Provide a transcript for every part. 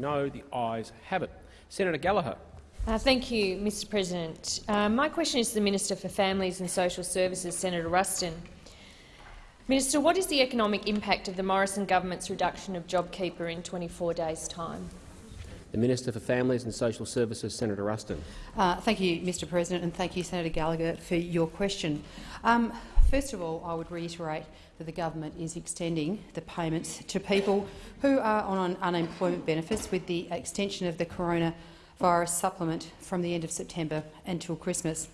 Being no, the ayes have it. Senator Gallagher. Uh, thank you, Mr President. Uh, my question is to the Minister for Families and Social Services, Senator Ruston. Minister, what is the economic impact of the Morrison government's reduction of JobKeeper in 24 days' time? The Minister for Families and Social Services, Senator Ruston. Uh, thank you, Mr President, and thank you, Senator Gallagher, for your question. Um, first of all, I would reiterate that the government is extending the payments to people who are on unemployment benefits with the extension of the coronavirus supplement from the end of September until Christmas.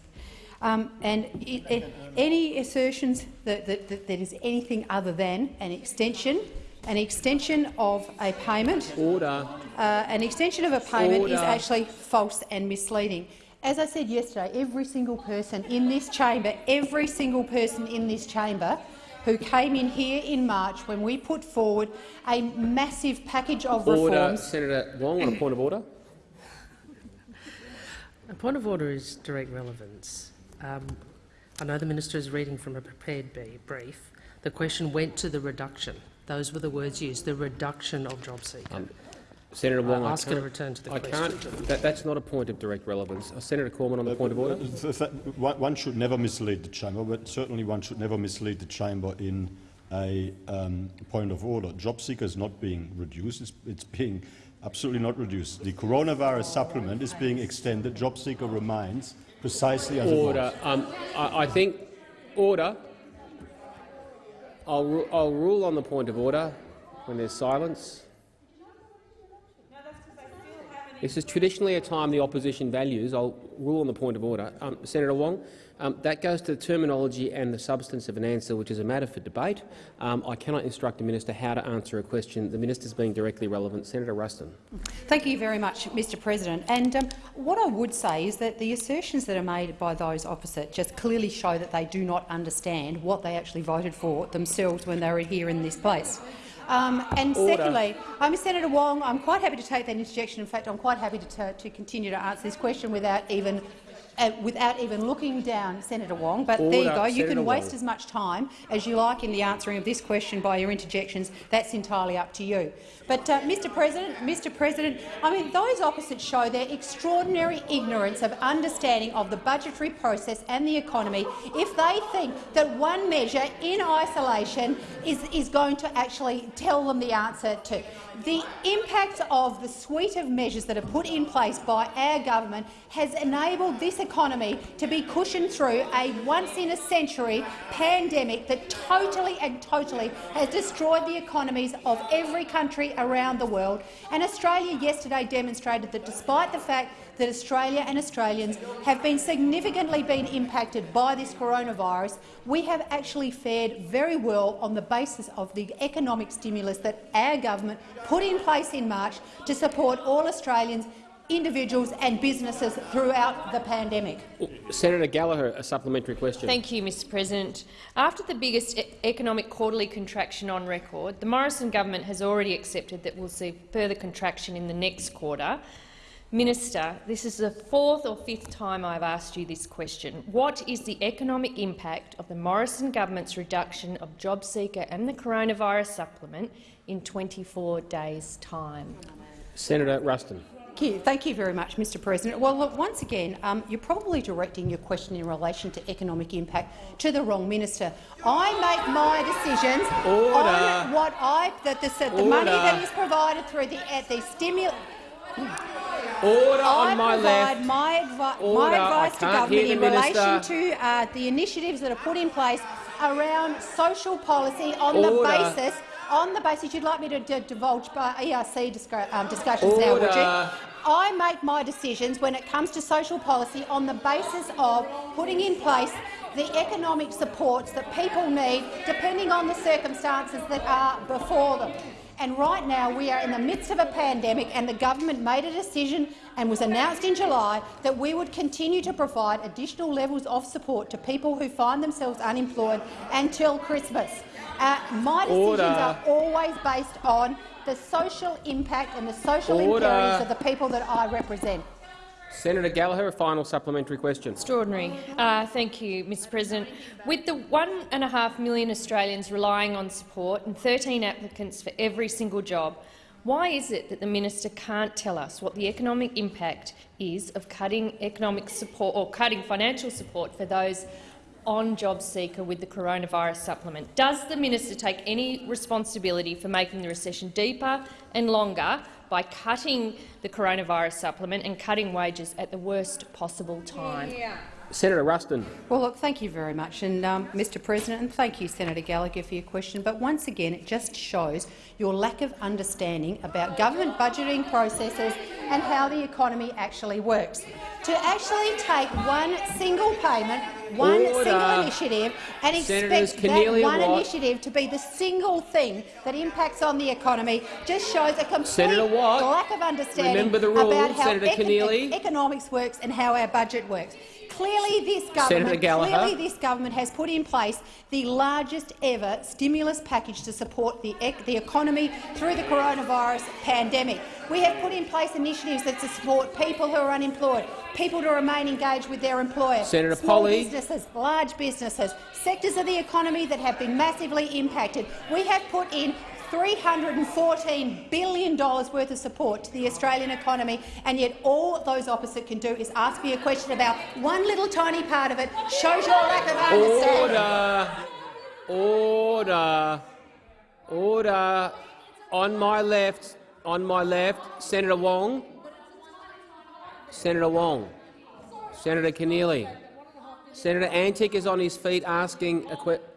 Um, and it, it, any assertions that, that, that there is anything other than an extension, an extension of a payment, order, uh, an extension of a payment order. is actually false and misleading. As I said yesterday, every single person in this chamber, every single person in this chamber who came in here in March when we put forward a massive package of order. reforms. Senator Wong on a point of order. A point of order is direct relevance. Um, I know the minister is reading from a prepared brief. The question went to the reduction. Those were the words used, the reduction of JobSeeker. Um, Senator Wong, I I ask her to return to the I question. can't. That, that's not a point of direct relevance. Uh, Senator Cormann on the point of order. One one should never mislead the chamber, but certainly one should never mislead the chamber in a um, point of order. Job seeker is not being reduced; it's, it's being absolutely not reduced. The coronavirus supplement is being extended. Job seeker remains precisely as Order. it was. Um, I, I think order. I'll, ru I'll rule on the point of order when there's silence. This is traditionally a time the opposition values. I'll rule on the point of order. Um, Senator Wong, um, that goes to the terminology and the substance of an answer, which is a matter for debate. Um, I cannot instruct a minister how to answer a question. The minister is being directly relevant. Senator Ruston. Thank you very much, Mr President. And um, what I would say is that the assertions that are made by those opposite just clearly show that they do not understand what they actually voted for themselves when they were here in this place. Um, and Order. secondly, I'm Senator Wong. I'm quite happy to take that interjection. In fact, I'm quite happy to, to continue to answer this question without even uh, without even looking down, Senator Wong. But there you Order. go. You Senator can waste Wong. as much time as you like in the answering of this question by your interjections. That's entirely up to you. But, uh, Mr. President, Mr. President, I mean, those opposites show their extraordinary ignorance of understanding of the budgetary process and the economy if they think that one measure in isolation is, is going to actually tell them the answer to. The impact of the suite of measures that are put in place by our government has enabled this economy to be cushioned through a once-in-a-century pandemic that totally and totally has destroyed the economies of every country around the world. And Australia yesterday demonstrated that despite the fact that Australia and Australians have been significantly been impacted by this coronavirus, we have actually fared very well on the basis of the economic stimulus that our government put in place in March to support all Australians, individuals and businesses throughout the pandemic. Senator Gallagher, a supplementary question. Thank you, Mr President. After the biggest e economic quarterly contraction on record, the Morrison government has already accepted that we'll see further contraction in the next quarter. Minister, this is the fourth or fifth time I've asked you this question. What is the economic impact of the Morrison government's reduction of JobSeeker and the coronavirus supplement in 24 days' time? Senator Ruston. Thank you. Thank you very much, Mr President. Well, look, once again, um, you're probably directing your question in relation to economic impact to the wrong minister. I make my decisions Order. on what I that the, the money that is provided through the, the stimulus. Order I on my provide left. my, advi Order. my advice to government in relation to uh, the initiatives that are put in place around social policy on the basis on the basis you'd like me to divulge by ERC um, discussions now, would you? I make my decisions when it comes to social policy on the basis of putting in place the economic supports that people need, depending on the circumstances that are before them. And right now we are in the midst of a pandemic and the government made a decision and was announced in July that we would continue to provide additional levels of support to people who find themselves unemployed until Christmas. Uh, my decisions Order. are always based on the social impact and the social Order. imperatives of the people that I represent. Senator Gallagher, a final supplementary question. Extraordinary. Uh, thank you, Mr President. With the one and a half million Australians relying on support and 13 applicants for every single job, Why is it that the minister can't tell us what the economic impact is of cutting economic support or cutting financial support for those on JobSeeker with the coronavirus supplement? Does the minister take any responsibility for making the recession deeper and longer by cutting the coronavirus supplement and cutting wages at the worst possible time? Yeah. Senator Ruston. Well, look, thank you very much, and um, Mr. President, and thank you, Senator Gallagher, for your question. But once again, it just shows your lack of understanding about government budgeting processes and how the economy actually works. To actually take one single payment, one Order. single initiative, and Senators expect that one Watt. initiative to be the single thing that impacts on the economy just shows a complete lack of understanding about how econ- economics works and how our budget works. Clearly, this government, clearly this government has put in place the largest ever stimulus package to support the, ec the economy through the coronavirus pandemic. We have put in place initiatives that support people who are unemployed, people to remain engaged with their employer, Senator small Polley. businesses, large businesses, sectors of the economy that have been massively impacted. We have put in $314 billion worth of support to the Australian economy, and yet all those opposite can do is ask me a question about one little tiny part of it. Shows your lack of understanding. Order. Order. Order. On my left. On my left. Senator Wong. Senator Wong. Senator Keneally. Senator Antic is on his feet asking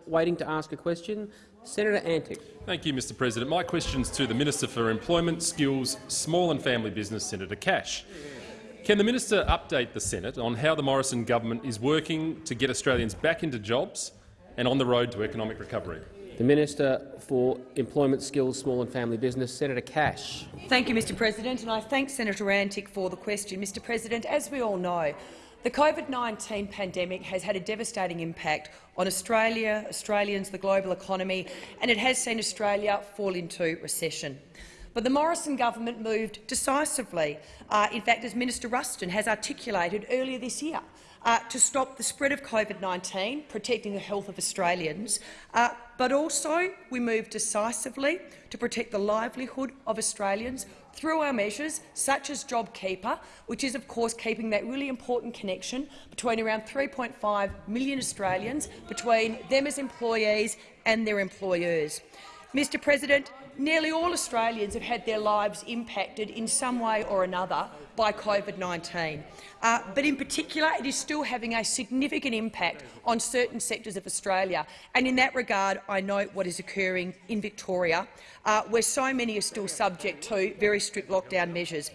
waiting to ask a question. Senator Antic. Thank you, Mr President. My question's to the Minister for Employment, Skills, Small and Family Business, Senator Cash. Can the minister update the Senate on how the Morrison government is working to get Australians back into jobs and on the road to economic recovery? The Minister for Employment, Skills, Small and Family Business, Senator Cash. Thank you, Mr President, and I thank Senator Antic for the question. Mr President, as we all know, the COVID-19 pandemic has had a devastating impact on Australia, Australians, the global economy, and it has seen Australia fall into recession. But the Morrison government moved decisively, uh, in fact, as Minister Ruston has articulated earlier this year, uh, to stop the spread of COVID-19, protecting the health of Australians, uh, but also we moved decisively to protect the livelihood of Australians through our measures such as JobKeeper, which is of course keeping that really important connection between around 3.5 million Australians, between them as employees and their employers. Mr President, nearly all Australians have had their lives impacted in some way or another by COVID-19. Uh, but in particular, it is still having a significant impact on certain sectors of Australia. And in that regard, I note what is occurring in Victoria, uh, where so many are still subject to very strict lockdown measures.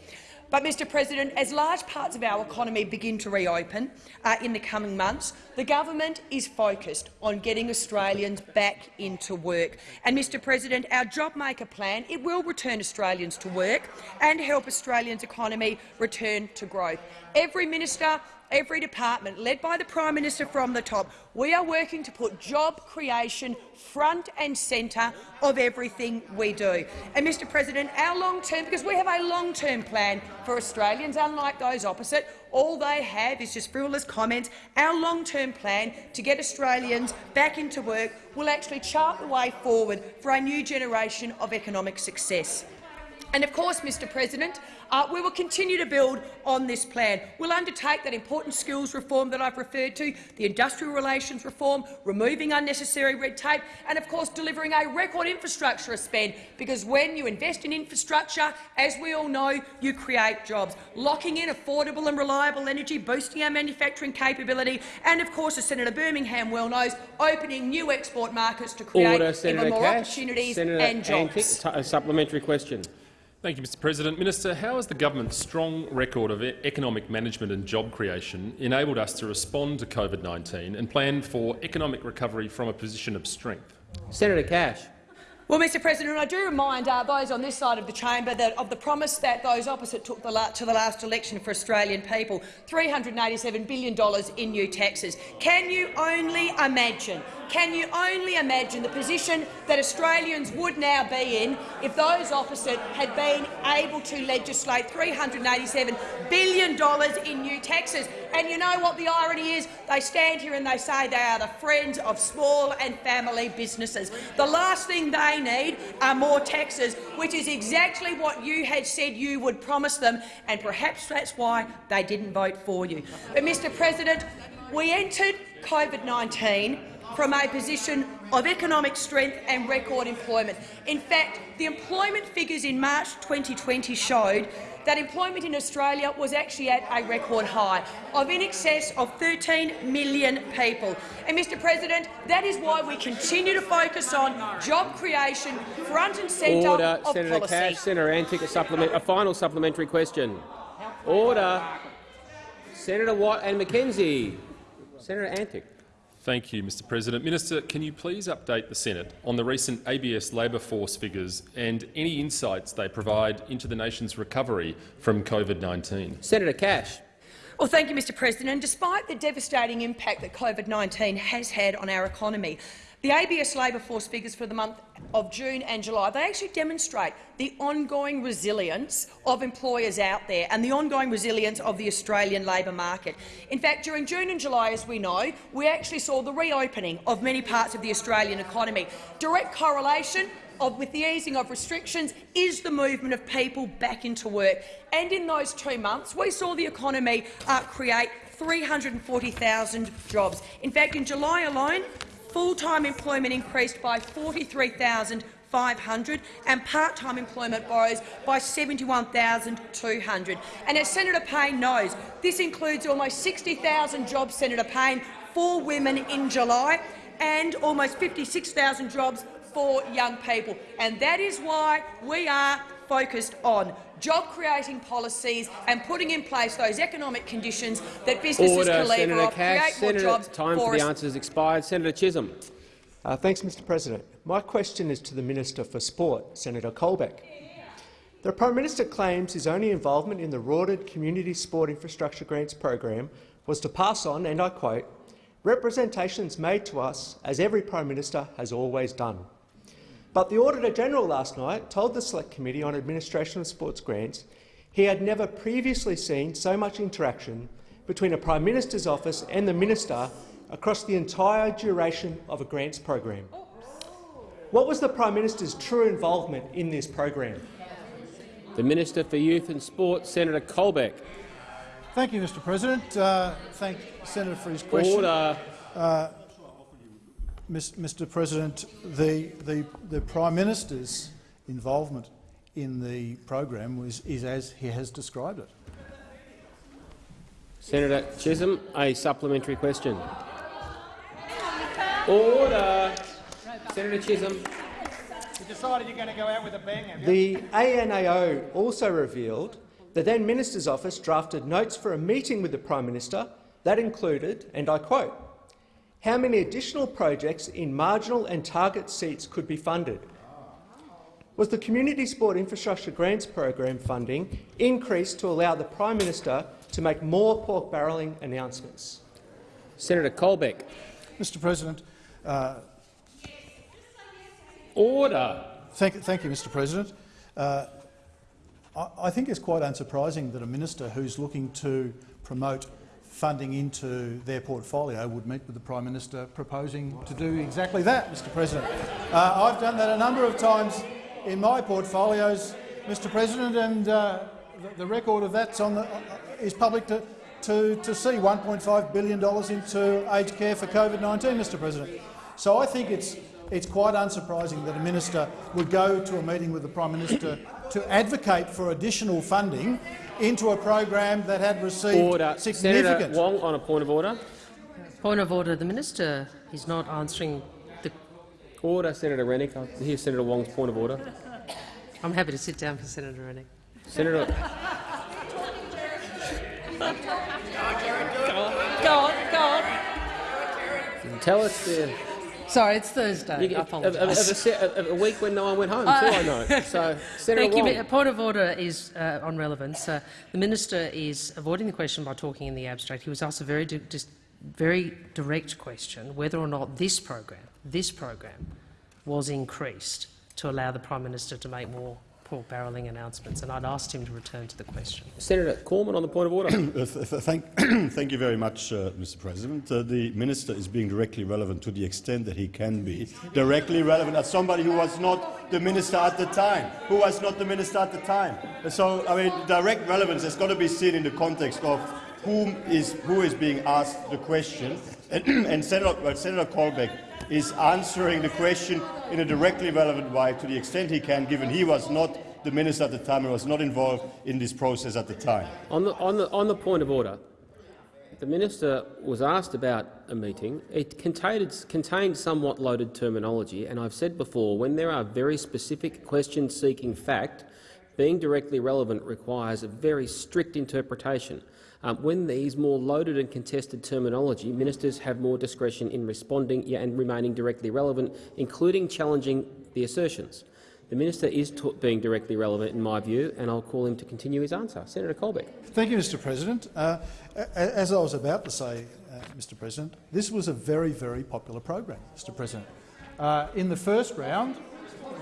But, Mr President, as large parts of our economy begin to reopen uh, in the coming months, the government is focused on getting Australians back into work. And, Mr President, our JobMaker plan it will return Australians to work and help Australians' economy return to growth. Every minister every department, led by the Prime Minister from the top, we are working to put job creation front and centre of everything we do. And, Mr President, our long-term, because we have a long-term plan for Australians, unlike those opposite, all they have is just frivolous comments. Our long-term plan to get Australians back into work will actually chart the way forward for a new generation of economic success. And of course, Mr President, uh, we will continue to build on this plan. We'll undertake that important skills reform that I've referred to, the industrial relations reform, removing unnecessary red tape and, of course, delivering a record infrastructure spend, because when you invest in infrastructure, as we all know, you create jobs, locking in affordable and reliable energy, boosting our manufacturing capability and, of course, as Senator Birmingham well knows, opening new export markets to create Order, even Senator more Cash. opportunities Senator and jobs. t- a supplementary question. Thank you, Mr President. Minister, how has the government's strong record of economic management and job creation enabled us to respond to COVID-19 and plan for economic recovery from a position of strength? Senator Cash. Well, Mr President, I do remind uh, those on this side of the chamber that of the promise that those opposite took the to the last election for Australian people, $387 billion in new taxes. Can you only imagine can you only imagine the position that Australians would now be in if those opposite had been able to legislate $387 billion in new taxes? And you know what the irony is? They stand here and they say they are the friends of small and family businesses. The last thing they they need are more taxes, which is exactly what you had said you would promise them, and perhaps that's why they didn't vote for you. But, Mr President, we entered COVID-19 from a position of economic strength and record employment. In fact, the employment figures in March 2020 showed that employment in Australia was actually at a record high of in excess of 13 million people. And, Mr President, that is why we continue to focus on job creation front and centre Order, of Senator policy. Cash. Senator Antic, a, supplement, a final supplementary question. Order. Senator Watt and McKenzie. Senator Antic. Thank you, Mr President. Minister, can you please update the Senate on the recent ABS labour force figures and any insights they provide into the nation's recovery from COVID-19? Senator Cash. Well, thank you, Mr President. Despite the devastating impact that COVID-19 has had on our economy, the ABS labour force figures for the month of June and July they actually demonstrate the ongoing resilience of employers out there and the ongoing resilience of the Australian labour market. In fact, during June and July, as we know, we actually saw the reopening of many parts of the Australian economy. Direct correlation of, with the easing of restrictions is the movement of people back into work. And in those two months, we saw the economy uh, create 340,000 jobs. In fact, in July alone, full-time employment increased by 43,500 and part-time employment rose by 71,200. And as Senator Payne knows, this includes almost 60,000 jobs, Senator Payne, for women in July and almost 56,000 jobs for young people. And that is why we are focused on job-creating policies and putting in place those economic conditions that businesses Order. can lever Senator off, Cash. create more jobs time for for the us. answers expired. Senator Chisholm. Uh, thanks, Mr President. My question is to the Minister for Sport, Senator Colbeck. The Prime Minister claims his only involvement in the Rorted Community Sport Infrastructure Grants program was to pass on, and I quote, representations made to us as every Prime Minister has always done. But the Auditor-General last night told the Select Committee on Administration of Sports Grants he had never previously seen so much interaction between a Prime Minister's office and the Minister across the entire duration of a grants program. What was the Prime Minister's true involvement in this program? The Minister for Youth and Sport, Senator Colbeck. Thank you, Mr President. Uh, thank the Senator for his question. Order. Mis- Mr President, the, the, the Prime Minister's involvement in the program was, is as he has described it. Senator Chisholm, a supplementary question. Order. Senator Chisholm. You decided you're going to go out with a bang, have you? The ANAO also revealed the then Minister's office drafted notes for a meeting with the Prime Minister that included, and I quote, how many additional projects in marginal and target seats could be funded. Was the Community Sport Infrastructure Grants Program funding increased to allow the Prime Minister to make more pork barrelling announcements? Senator Colbeck. Mr President, uh, Order. thank, thank you, Mr President. Uh, I, I think it's quite unsurprising that a minister who's looking to promote funding into their portfolio would meet with the Prime Minister proposing to do exactly that, Mr President. Uh, I've done that a number of times in my portfolios, Mr President, and uh, the, record of that's uh, is public to, to, to see $1.5 billion into aged care for COVID-19, Mr President. So I think it's, it's quite unsurprising that a minister would go to a meeting with the Prime Minister to advocate for additional funding into a program that had received Order. Senator significant Wong on a point of order. Point of order. The minister is not answering the. Order. Senator Rennick. I hear Senator Wong's point of order. I'm happy to sit down for Senator Rennick. Senator. Go on, go on. Tell us the. Sorry, it's Thursday. You, I of, a apologise. of a week when no one went home, too, I know. So, Senator Thank you. Wong. Mi- Point of order is uh, on relevance. Uh, the minister is avoiding the question by talking in the abstract. He was asked a very, very direct question whether or not this program, this program, was increased to allow the prime minister to make more pork barrelling announcements, and I'd asked him to return to the question. Senator Cormann on the point of order. Th th thank, thank you very much, uh, Mr. President. Uh, the minister is being directly relevant to the extent that he can be directly relevant as somebody who was not the minister at the time, who was not the minister at the time. So, I mean, direct relevance has got to be seen in the context of whom is, who is being asked the question. And, and Senator, well, Senator Colbeck is answering the question in a directly relevant way to the extent he can, given he was not the minister at the time and was not involved in this process at the time. On the, on the, on the point of order, the minister was asked about a meeting. It contained, contained somewhat loaded terminology, and I've said before, when there are very specific questions seeking fact, being directly relevant requires a very strict interpretation. Um, when these more loaded and contested terminology, ministers have more discretion in responding and remaining directly relevant, including challenging the assertions. The minister is being directly relevant, in my view, and I'll call him to continue his answer. Senator Colbeck. Thank you, Mr President. Uh, as I was about to say, uh, Mr President, this was a very, very popular program, Mr President. Uh, in the first round,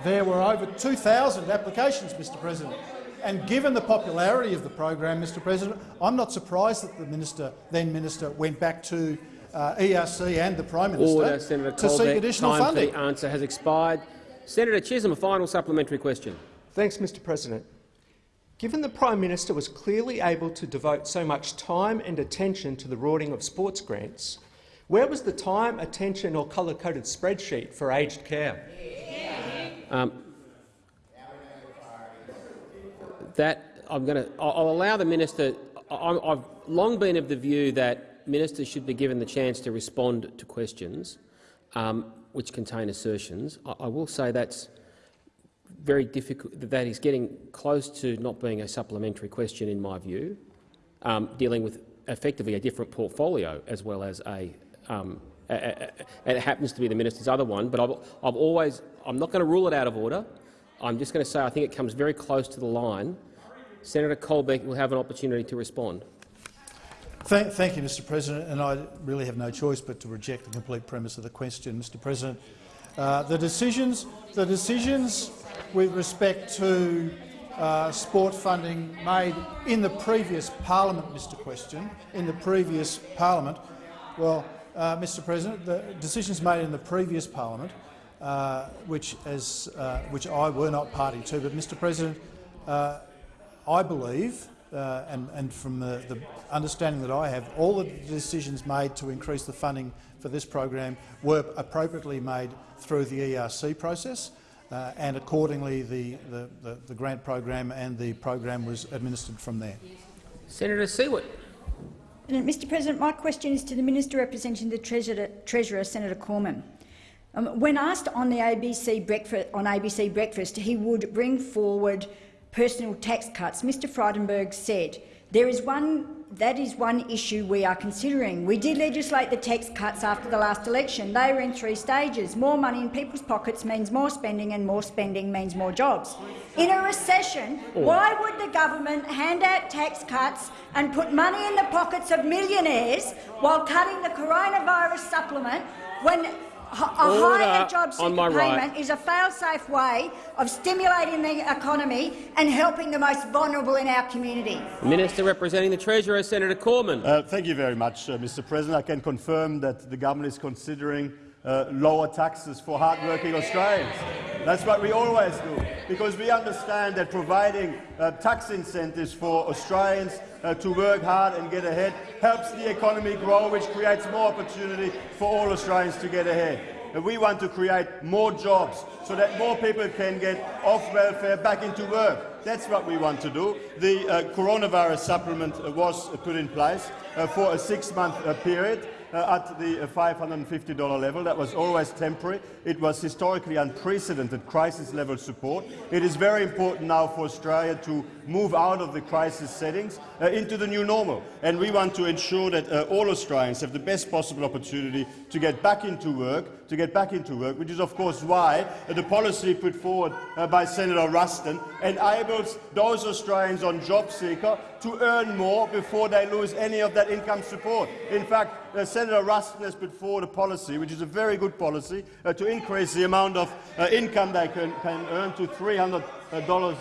there were over 2,000 applications, Mr President. And given the popularity of the program, Mr President, I'm not surprised that the minister, then minister went back to uh, ERC and the Prime Minister Order, Senator to Colbeck. seek additional Time funding. For the answer has expired. Senator Chisholm, a final supplementary question. Thanks, Mr President. Given the Prime Minister was clearly able to devote so much time and attention to the rorting of sports grants, where was the time, attention or colour-coded spreadsheet for aged care? Um, that I'm going to. I'll allow the minister. I've long been of the view that ministers should be given the chance to respond to questions um, which contain assertions. I, I will say that's very difficult. That is getting close to not being a supplementary question, in my view, um, dealing with effectively a different portfolio as well as a. Um, it happens to be the minister's other one, but I've, I've always. I'm not going to rule it out of order. I'm just going to say I think it comes very close to the line. Senator Colbeck will have an opportunity to respond. Thank, thank, you, Mr President, and I really have no choice but to reject the complete premise of the question, Mr President. Uh, the, decisions, the decisions with respect to uh, sport funding made in the previous parliament, Mr Question, in the previous parliament, well, uh, Mr President, the decisions made in the previous parliament uh, which, as, uh, which I were not party to. But, Mr President, uh, I believe, uh, and, and, from the, the, understanding that I have, all the decisions made to increase the funding for this program were appropriately made through the ERC process, uh, and accordingly the, the, the, the grant program and the program was administered from there. Senator Siewert. Mr President, my question is to the Minister representing the Treasurer, Treasurer Senator Cormann. Um, when asked on the ABC breakfast, on ABC Breakfast, he would bring forward personal tax cuts. Mr. Frydenberg said, "There is one that is one issue we are considering. We did legislate the tax cuts after the last election. They were in three stages. More money in people's pockets means more spending, and more spending means more jobs. In a recession, why would the government hand out tax cuts and put money in the pockets of millionaires while cutting the coronavirus supplement when higher job seeker payment right. is a fail-safe way of stimulating the economy and helping the most vulnerable in our community. Minister representing the Treasurer, Senator Cormann. Uh, thank you very much, uh, Mr President. I can confirm that the government is considering uh, lower taxes for hard-working Australians. That's what we always do, because we understand that providing uh, tax incentives for Australians uh, to work hard and get ahead helps the economy grow, which creates more opportunity for all Australians to get ahead. And we want to create more jobs so that more people can get off welfare back into work. That's what we want to do. The uh, coronavirus supplement uh, was put in place uh, for a six-month uh, period uh, at the $550 level. That was always temporary. It was historically unprecedented crisis-level support. It is very important now for Australia to move out of the crisis settings uh, into the new normal. And we want to ensure that uh, all Australians have the best possible opportunity to get back into work, to get back into work, which is of course why uh, the policy put forward uh, by Senator Ruston enables those Australians on job seeker to earn more before they lose any of that income support. In fact, uh, Senator Ruston has put forward a policy, which is a very good policy, uh, to increase the amount of income they can, can earn to $300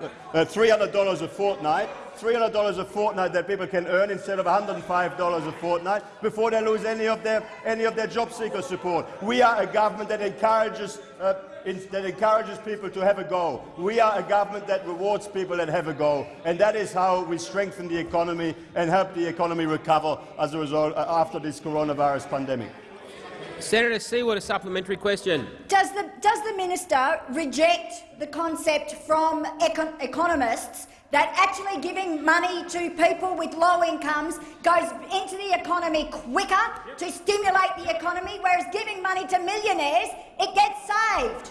uh, $300 a fortnight, $300 a fortnight that people can earn instead of $105 a fortnight before they lose any of their, any of their job seeker support. We are a government that encourages, uh, in, that encourages people to have a go. We are a government that rewards people that have a go, and that is how we strengthen the economy and help the economy recover as a result uh, after this coronavirus pandemic. Senator Siewert, a supplementary question. Does the, does the minister reject the concept from econ economists that actually giving money to people with low incomes goes into the economy quicker to stimulate the economy, whereas giving money to millionaires, it gets saved?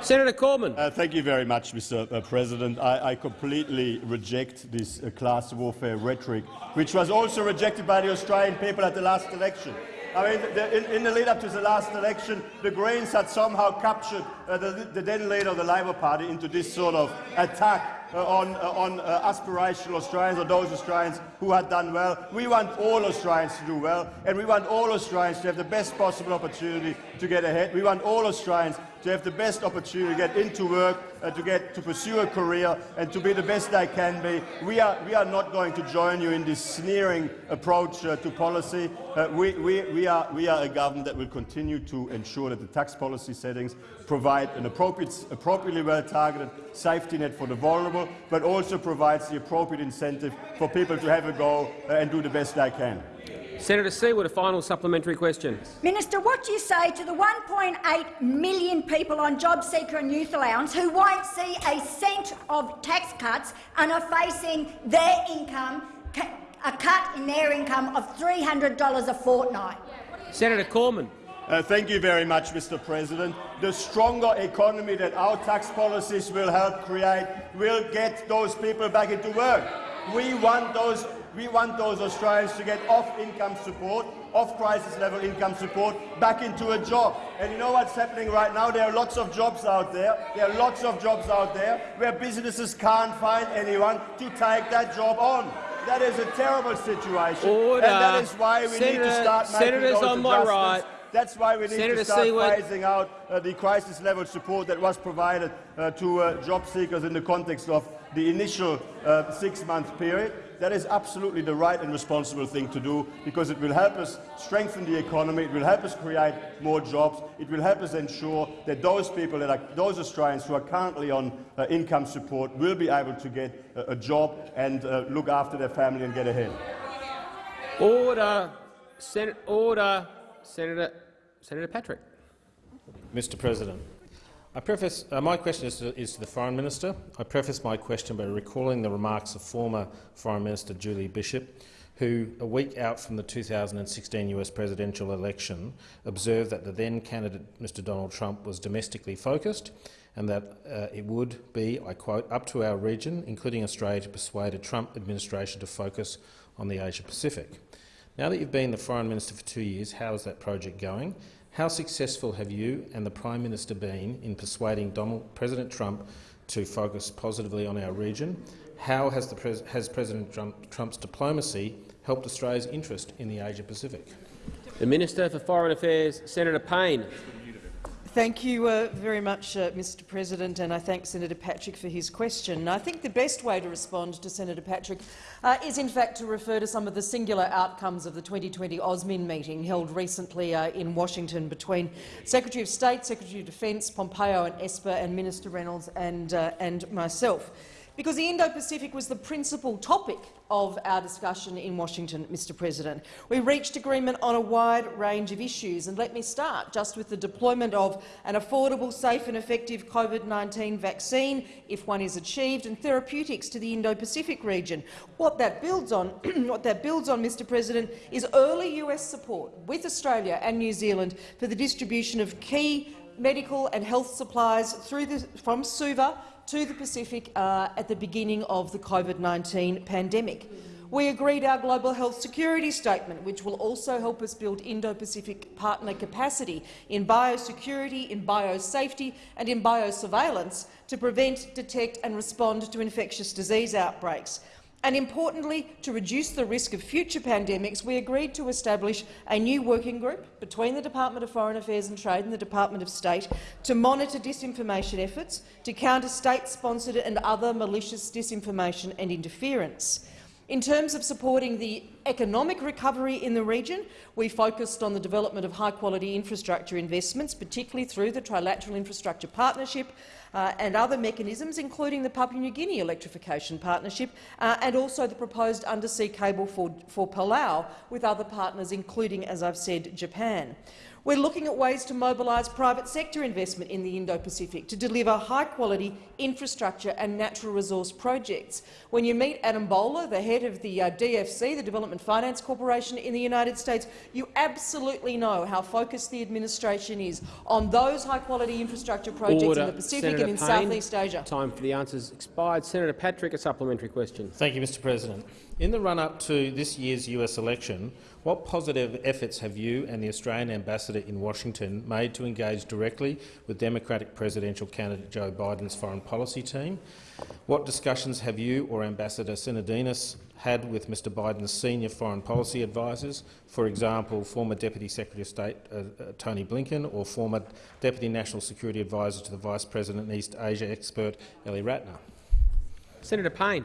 Senator Cormann. Uh, thank you very much, Mr. Uh, President. I, I, completely reject this uh, class warfare rhetoric, which was also rejected by the Australian people at the last election. I mean, the, in, in, the lead up to the last election, the Greens had somehow captured uh, the, the, then leader of the Labor Party into this sort of attack uh, on, uh, on uh, aspirational Australians or those Australians who had done well. We want all Australians to do well, and we want all Australians to have the best possible opportunity to get ahead. We want all Australians to have the best opportunity to get into work, uh, to get to pursue a career, and to be the best they can be. We are, we are not going to join you in this sneering approach uh, to policy. Uh, we, we, we, are, we are a government that will continue to ensure that the tax policy settings provide an appropriate, appropriately well-targeted safety net for the vulnerable, but also provides the appropriate incentive for people to have a go uh, and do the best they can. Senator Siewert, a final supplementary question. Minister, what do you say to the 1.8 million people on JobSeeker and youth allowance who won't see a cent of tax cuts and are facing their income, a cut in their income of $300 a fortnight? Senator Cormann. Uh, thank you very much, Mr. President. The stronger economy that our tax policies will help create will get those people back into work. We want those we want those Australians to get off income support, off crisis level income support, back into a job. And you know what's happening right now? There are lots of jobs out there. There are lots of jobs out there where businesses can't find anyone to take that job on. That is a terrible situation. Order. And that is why we Senator, need to start making Senators those on my right. That's why we need Senator to start Siewert. phasing out uh, the crisis-level support that was provided uh, to uh, job seekers in the context of the initial uh, six-month period. That is absolutely the right and responsible thing to do because it will help us strengthen the economy, it will help us create more jobs, it will help us ensure that those people, that are, those Australians who are currently on uh, income support will be able to get a, a job and uh, look after their family and get ahead. Order. Sen order. Senator, Senator Patrick. Mr President. Preface, uh, my question is to, is to, the Foreign Minister. I preface my question by recalling the remarks of former Foreign Minister Julie Bishop, who, a week out from the 2016 US presidential election, observed that the then candidate, Mr Donald Trump, was domestically focused and that uh, it would be, I quote, up to our region, including Australia, to persuade a Trump administration to focus on the Asia-Pacific. Now that you've been the Foreign Minister for two years, how is that project going? How successful have you and the Prime Minister been in persuading Donald, President Trump to focus positively on our region? How has, pres has President Trump, Trump's diplomacy helped Australia's interest in the Asia-Pacific? The Minister for Foreign Affairs, Senator Payne. Thank you uh, very much, uh, Mr President, and I thank Senator Patrick for his question. I think the best way to respond to Senator Patrick uh, is in fact to refer to some of the singular outcomes of the 2020 AUSMIN meeting held recently uh, in Washington between Secretary of State, Secretary of Defence, Pompeo and Esper, and Minister Reynolds and, uh, and myself because the Indo-Pacific was the principal topic of our discussion in Washington, Mr President. We reached agreement on a wide range of issues, and let me start just with the deployment of an affordable, safe and effective COVID-19 vaccine, if one is achieved, and therapeutics to the Indo-Pacific region. What that builds on, what that builds on, Mr President, is early US support with Australia and New Zealand for the distribution of key medical and health supplies the, from Suva to the Pacific uh, at the beginning of the COVID-19 pandemic. We agreed our global health security statement, which will also help us build Indo-Pacific partner capacity in biosecurity, in biosafety and in biosurveillance to prevent, detect and respond to infectious disease outbreaks. And importantly, to reduce the risk of future pandemics, we agreed to establish a new working group between the Department of Foreign Affairs and Trade and the Department of State to monitor disinformation efforts, to counter state-sponsored and other malicious disinformation and interference. In terms of supporting the economic recovery in the region, we focused on the development of high-quality infrastructure investments, particularly through the Trilateral Infrastructure Partnership uh, and other mechanisms, including the Papua New Guinea Electrification Partnership uh, and also the proposed undersea cable for, for Palau with other partners, including, as I've said, Japan. We're looking at ways to mobilise private sector investment in the Indo-Pacific to deliver high-quality infrastructure and natural resource projects. When you meet Adam Boehler, the head of the uh, DFC, the Development Finance Corporation in the United States, you absolutely know how focused the administration is on those high-quality infrastructure projects Order. in the Pacific Senator and in Payne, Southeast Asia. Time for the answers expired. Senator Patrick, a supplementary question. Thank you, Mr President. In the run-up to this year's US election, what positive efforts have you and the Australian ambassador in Washington made to engage directly with Democratic presidential candidate Joe Biden's foreign policy team? What discussions have you or Ambassador Sinodinos had with Mr Biden's senior foreign policy advisers, for example, former Deputy Secretary of State uh, uh, Tony Blinken or former Deputy National Security Advisor to the Vice President and East Asia expert Ely Ratner? Senator Payne.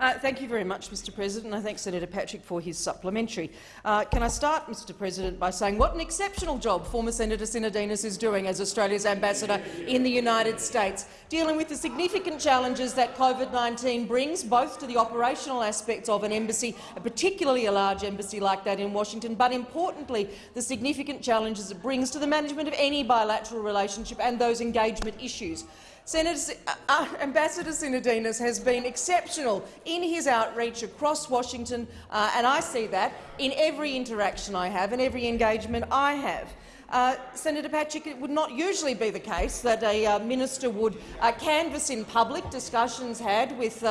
Uh, thank you very much, Mr President. I thank Senator Patrick for his supplementary. Uh, can I start, Mr President, by saying what an exceptional job former Senator Sinodinos is doing as Australia's ambassador in the United States, dealing with the significant challenges that COVID-19 brings, both to the operational aspects of an embassy, particularly a large embassy like that in Washington, but importantly the significant challenges it brings to the management of any bilateral relationship and those engagement issues. Senator, uh, uh, Ambassador Sinodinos has been exceptional in his outreach across Washington, uh, and I see that in every interaction I have and every engagement I have. Uh, Senator Patrick, it would not usually be the case that a uh, minister would uh, canvass in public discussions had with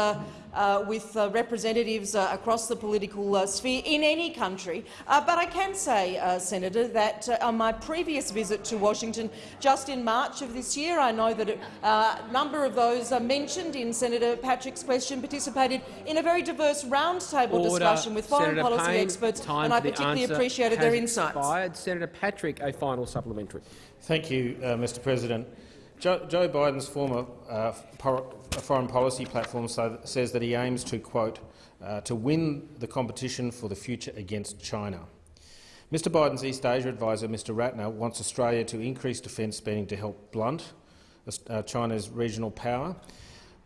uh, with uh, representatives uh, across the political uh, sphere in any country. Uh, but I can say, uh, Senator, that on my previous visit to Washington just in March of this year, I know that a number of those mentioned in Senator Patrick's question participated in a very diverse roundtable discussion with foreign Senator policy Payne, experts, and I for the particularly appreciated their insights. Expired. Senator Patrick, a final supplementary. Thank you, Mr President. Joe, Joe Biden's former uh, foreign policy platform says that he aims to, quote, uh, to win the competition for the future against China. Mr Biden's East Asia advisor, Mr Ratner, wants Australia to increase defence spending to help blunt uh, China's regional power.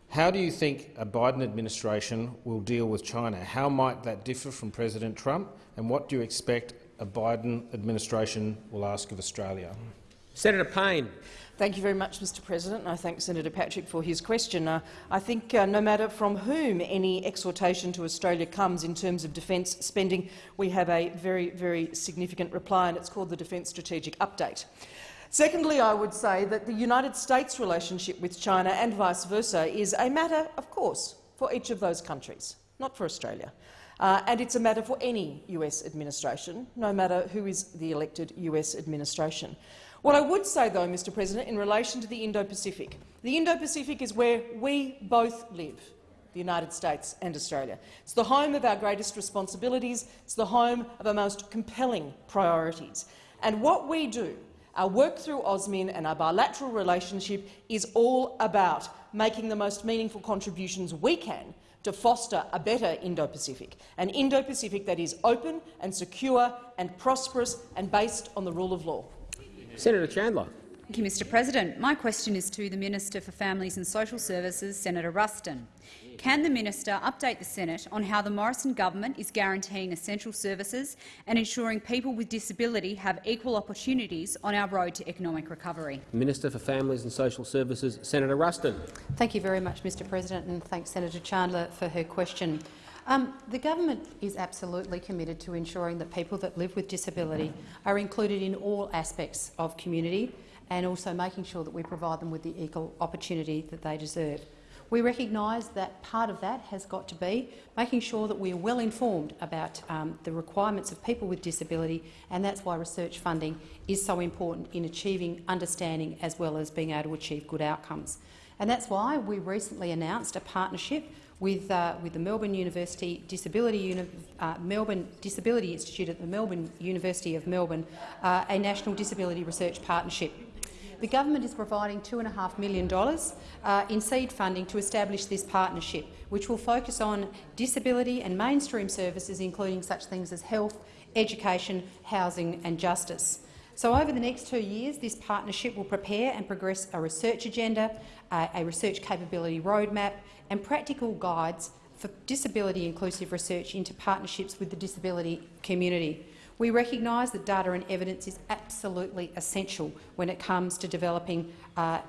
How do you think a Biden administration will deal with China? How might that differ from President Trump? And what do you expect a Biden administration will ask of Australia? Senator Payne. Thank you very much, Mr President. And I thank Senator Patrick for his question. Uh, I think uh, no matter from whom any exhortation to Australia comes in terms of defence spending, we have a very, very significant reply, and it's called the Defence Strategic Update. Secondly, I would say that the United States' relationship with China and vice versa is a matter, of course, for each of those countries, not for Australia. Uh, and it's a matter for any US administration, no matter who is the elected US administration. What I would say, though, Mr President, in relation to the Indo-Pacific, the Indo-Pacific is where we both live, the United States and Australia. It's the home of our greatest responsibilities. It's the home of our most compelling priorities. And what we do, our work through AUSMIN and our bilateral relationship is all about making the most meaningful contributions we can to foster a better Indo-Pacific, an Indo-Pacific that is open and secure and prosperous and based on the rule of law. Senator Chandler. Thank you, Mr President. My question is to the Minister for Families and Social Services, Senator Ruston. Can the minister update the Senate on how the Morrison government is guaranteeing essential services and ensuring people with disability have equal opportunities on our road to economic recovery? Minister for Families and Social Services, Senator Ruston. Thank you very much, Mr President, and thanks Senator Chandler for her question. Um, the government is absolutely committed to ensuring that people that live with disability are included in all aspects of community and also making sure that we provide them with the equal opportunity that they deserve. We recognise that part of that has got to be making sure that we are well informed about um, the requirements of people with disability, and that's why research funding is so important in achieving understanding as well as being able to achieve good outcomes. And that's why we recently announced a partnership with, uh, with the Melbourne University Disability, Uni uh, Melbourne Disability Institute at the Melbourne University of Melbourne, uh, a national disability research partnership. The government is providing $2.5 million uh, in seed funding to establish this partnership, which will focus on disability and mainstream services, including such things as health, education, housing and justice. So over the next two years, this partnership will prepare and progress a research agenda, uh, a research capability roadmap and practical guides for disability-inclusive research into partnerships with the disability community. We recognise that data and evidence is absolutely essential when it comes to developing uh,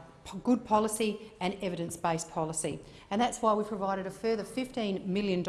good policy and evidence-based policy. And that's why we provided a further $15 million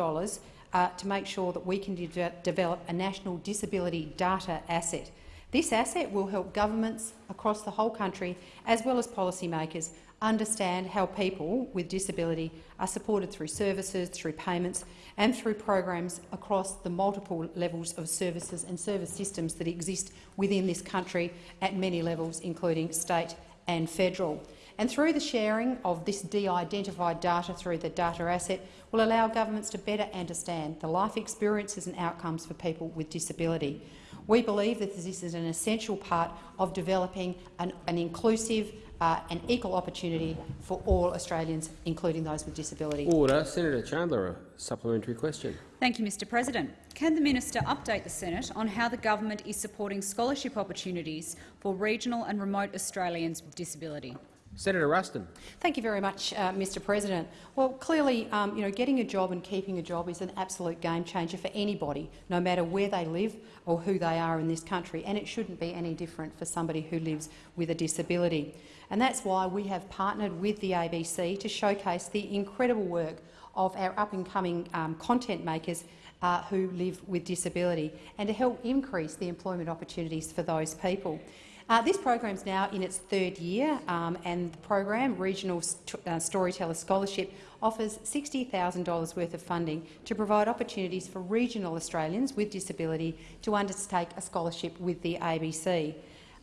uh, to make sure that we can de develop a national disability data asset. This asset will help governments across the whole country, as well as policymakers, understand how people with disability are supported through services, through payments and through programs across the multiple levels of services and service systems that exist within this country at many levels, including state and federal. And through the sharing of this de-identified data through the data asset will allow governments to better understand the life experiences and outcomes for people with disability. We believe that this is an essential part of developing an, an inclusive uh, and equal opportunity for all Australians, including those with disability. Order. Senator Chandler, a supplementary question. Thank you, Mr President. Can the minister update the Senate on how the government is supporting scholarship opportunities for regional and remote Australians with disability? Senator Ruston. Thank you very much, uh, Mr President. Well, clearly, um, you know, getting a job and keeping a job is an absolute game changer for anybody, no matter where they live or who they are in this country, and it shouldn't be any different for somebody who lives with a disability. And that's why we have partnered with the ABC to showcase the incredible work of our up-and-coming um, content makers uh, who live with disability and to help increase the employment opportunities for those people. Uh, this program is now in its third year, um, and the program, Regional St uh, Storyteller Scholarship, offers $60,000 worth of funding to provide opportunities for regional Australians with disability to undertake a scholarship with the ABC.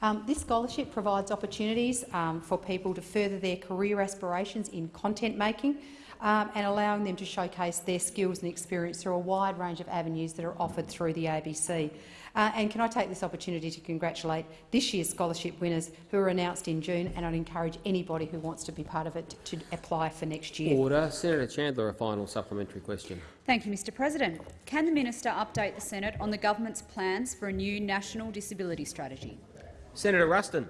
Um, this scholarship provides opportunities um, for people to further their career aspirations in content making um, and allowing them to showcase their skills and experience through a wide range of avenues that are offered through the ABC. Uh, and can I take this opportunity to congratulate this year's scholarship winners who were announced in June, and I'd encourage anybody who wants to be part of it to, to apply for next year. Order. Senator Chandler, a final supplementary question. Thank you, Mr President. Can the minister update the Senate on the government's plans for a new national disability strategy? Senator Ruston.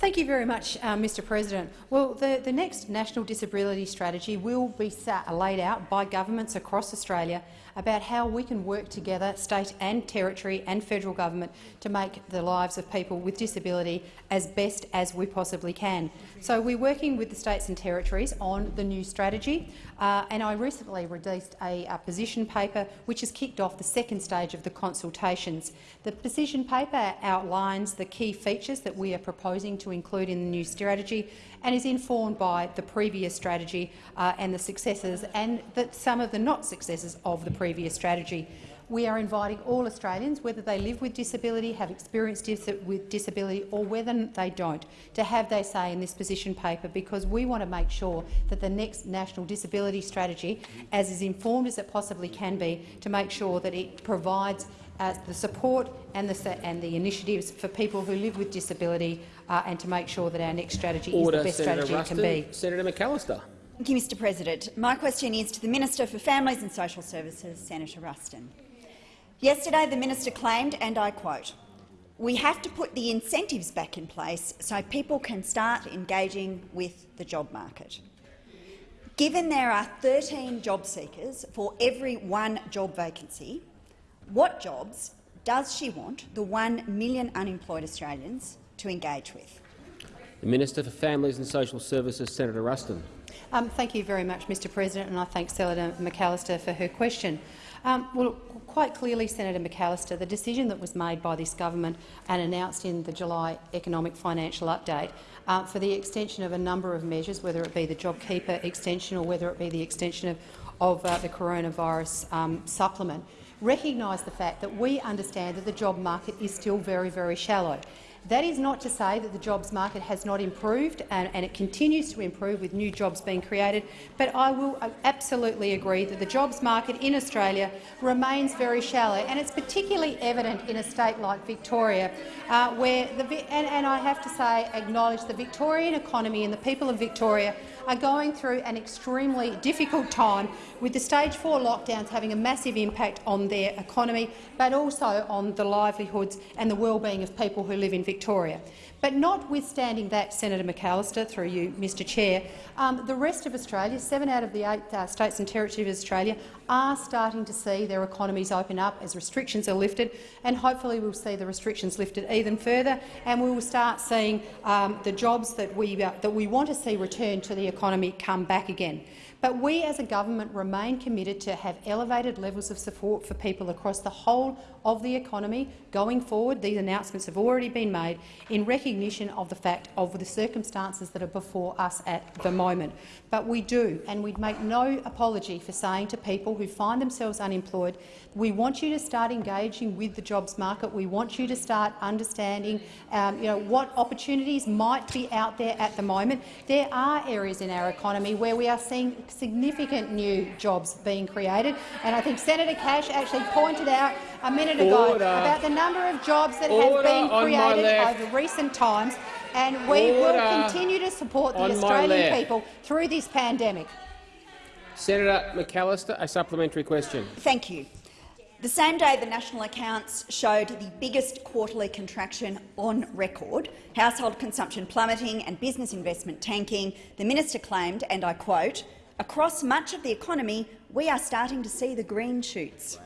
Thank you very much, uh, Mr President. Well, the, the next National Disability Strategy will be sat, laid out by governments across Australia about how we can work together, state and territory and federal government, to make the lives of people with disability as best as we possibly can. So we're working with the states and territories on the new strategy, uh, and I recently released a, a position paper which has kicked off the second stage of the consultations. The position paper outlines the key features that we are proposing to include in the new strategy and is informed by the previous strategy uh, and the successes and the, some of the not successes of the previous strategy. We are inviting all Australians, whether they live with disability, have experienced dis with disability or whether they don't, to have their say in this position paper because we want to make sure that the next National Disability Strategy, as is informed as it possibly can be, to make sure that it provides uh, the support and the, and the initiatives for people who live with disability uh, and to make sure that our next strategy Order, is the best Senator strategy Ruston. it can be. Senator McAllister. Thank you, Mr President. My question is to the Minister for Families and Social Services, Senator Ruston. Yesterday the minister claimed, and I quote, we have to put the incentives back in place so people can start engaging with the job market. Given there are 13 job seekers for every one job vacancy, what jobs does she want the 1 million unemployed Australians to engage with? The Minister for Families and Social Services, Senator Ruston. Um, thank you very much, Mr President, and I thank Senator McAllister for her question. Um, well, quite clearly, Senator McAllister, the decision that was made by this government and announced in the July economic financial update uh, for the extension of a number of measures, whether it be the JobKeeper extension or whether it be the extension of, of uh, the coronavirus um, supplement, recognise the fact that we understand that the job market is still very, very shallow That is not to say that the jobs market has not improved, and, and it continues to improve with new jobs being created. But I will absolutely agree that the jobs market in Australia remains very shallow, and it's particularly evident in a state like Victoria, uh, where the and, and I have to say acknowledge the Victorian economy and the people of Victoria are going through an extremely difficult time with the stage four lockdowns having a massive impact on their economy, but also on the livelihoods and the well-being of people who live in Victoria. But notwithstanding that, Senator McAllister, through you, Mr Chair, um, the rest of Australia, seven out of the eight uh, states and territories of Australia, are starting to see their economies open up as restrictions are lifted, and hopefully we'll see the restrictions lifted even further, and we will start seeing um, the jobs that we, uh, that we want to see return to the economy come back again. But we as a government remain committed to have elevated levels of support for people across the whole of the economy going forward. These announcements have already been made in recognition of the fact of the circumstances that are before us at the moment. But we do, and we'd make no apology for saying to people who find themselves unemployed, we want you to start engaging with the jobs market. We want you to start understanding um, you know, what opportunities might be out there at the moment. There are areas in our economy where we are seeing significant new jobs being created, and I think Senator Cash actually pointed out a minute ago Order. about the number of jobs that Order have been created over recent times, and we will continue to support the Australian people through this pandemic. Senator McAllister, a supplementary question. Thank you. The same day the national accounts showed the biggest quarterly contraction on record, household consumption plummeting and business investment tanking, the minister claimed, and I quote, across much of the economy we are starting to see the green shoots.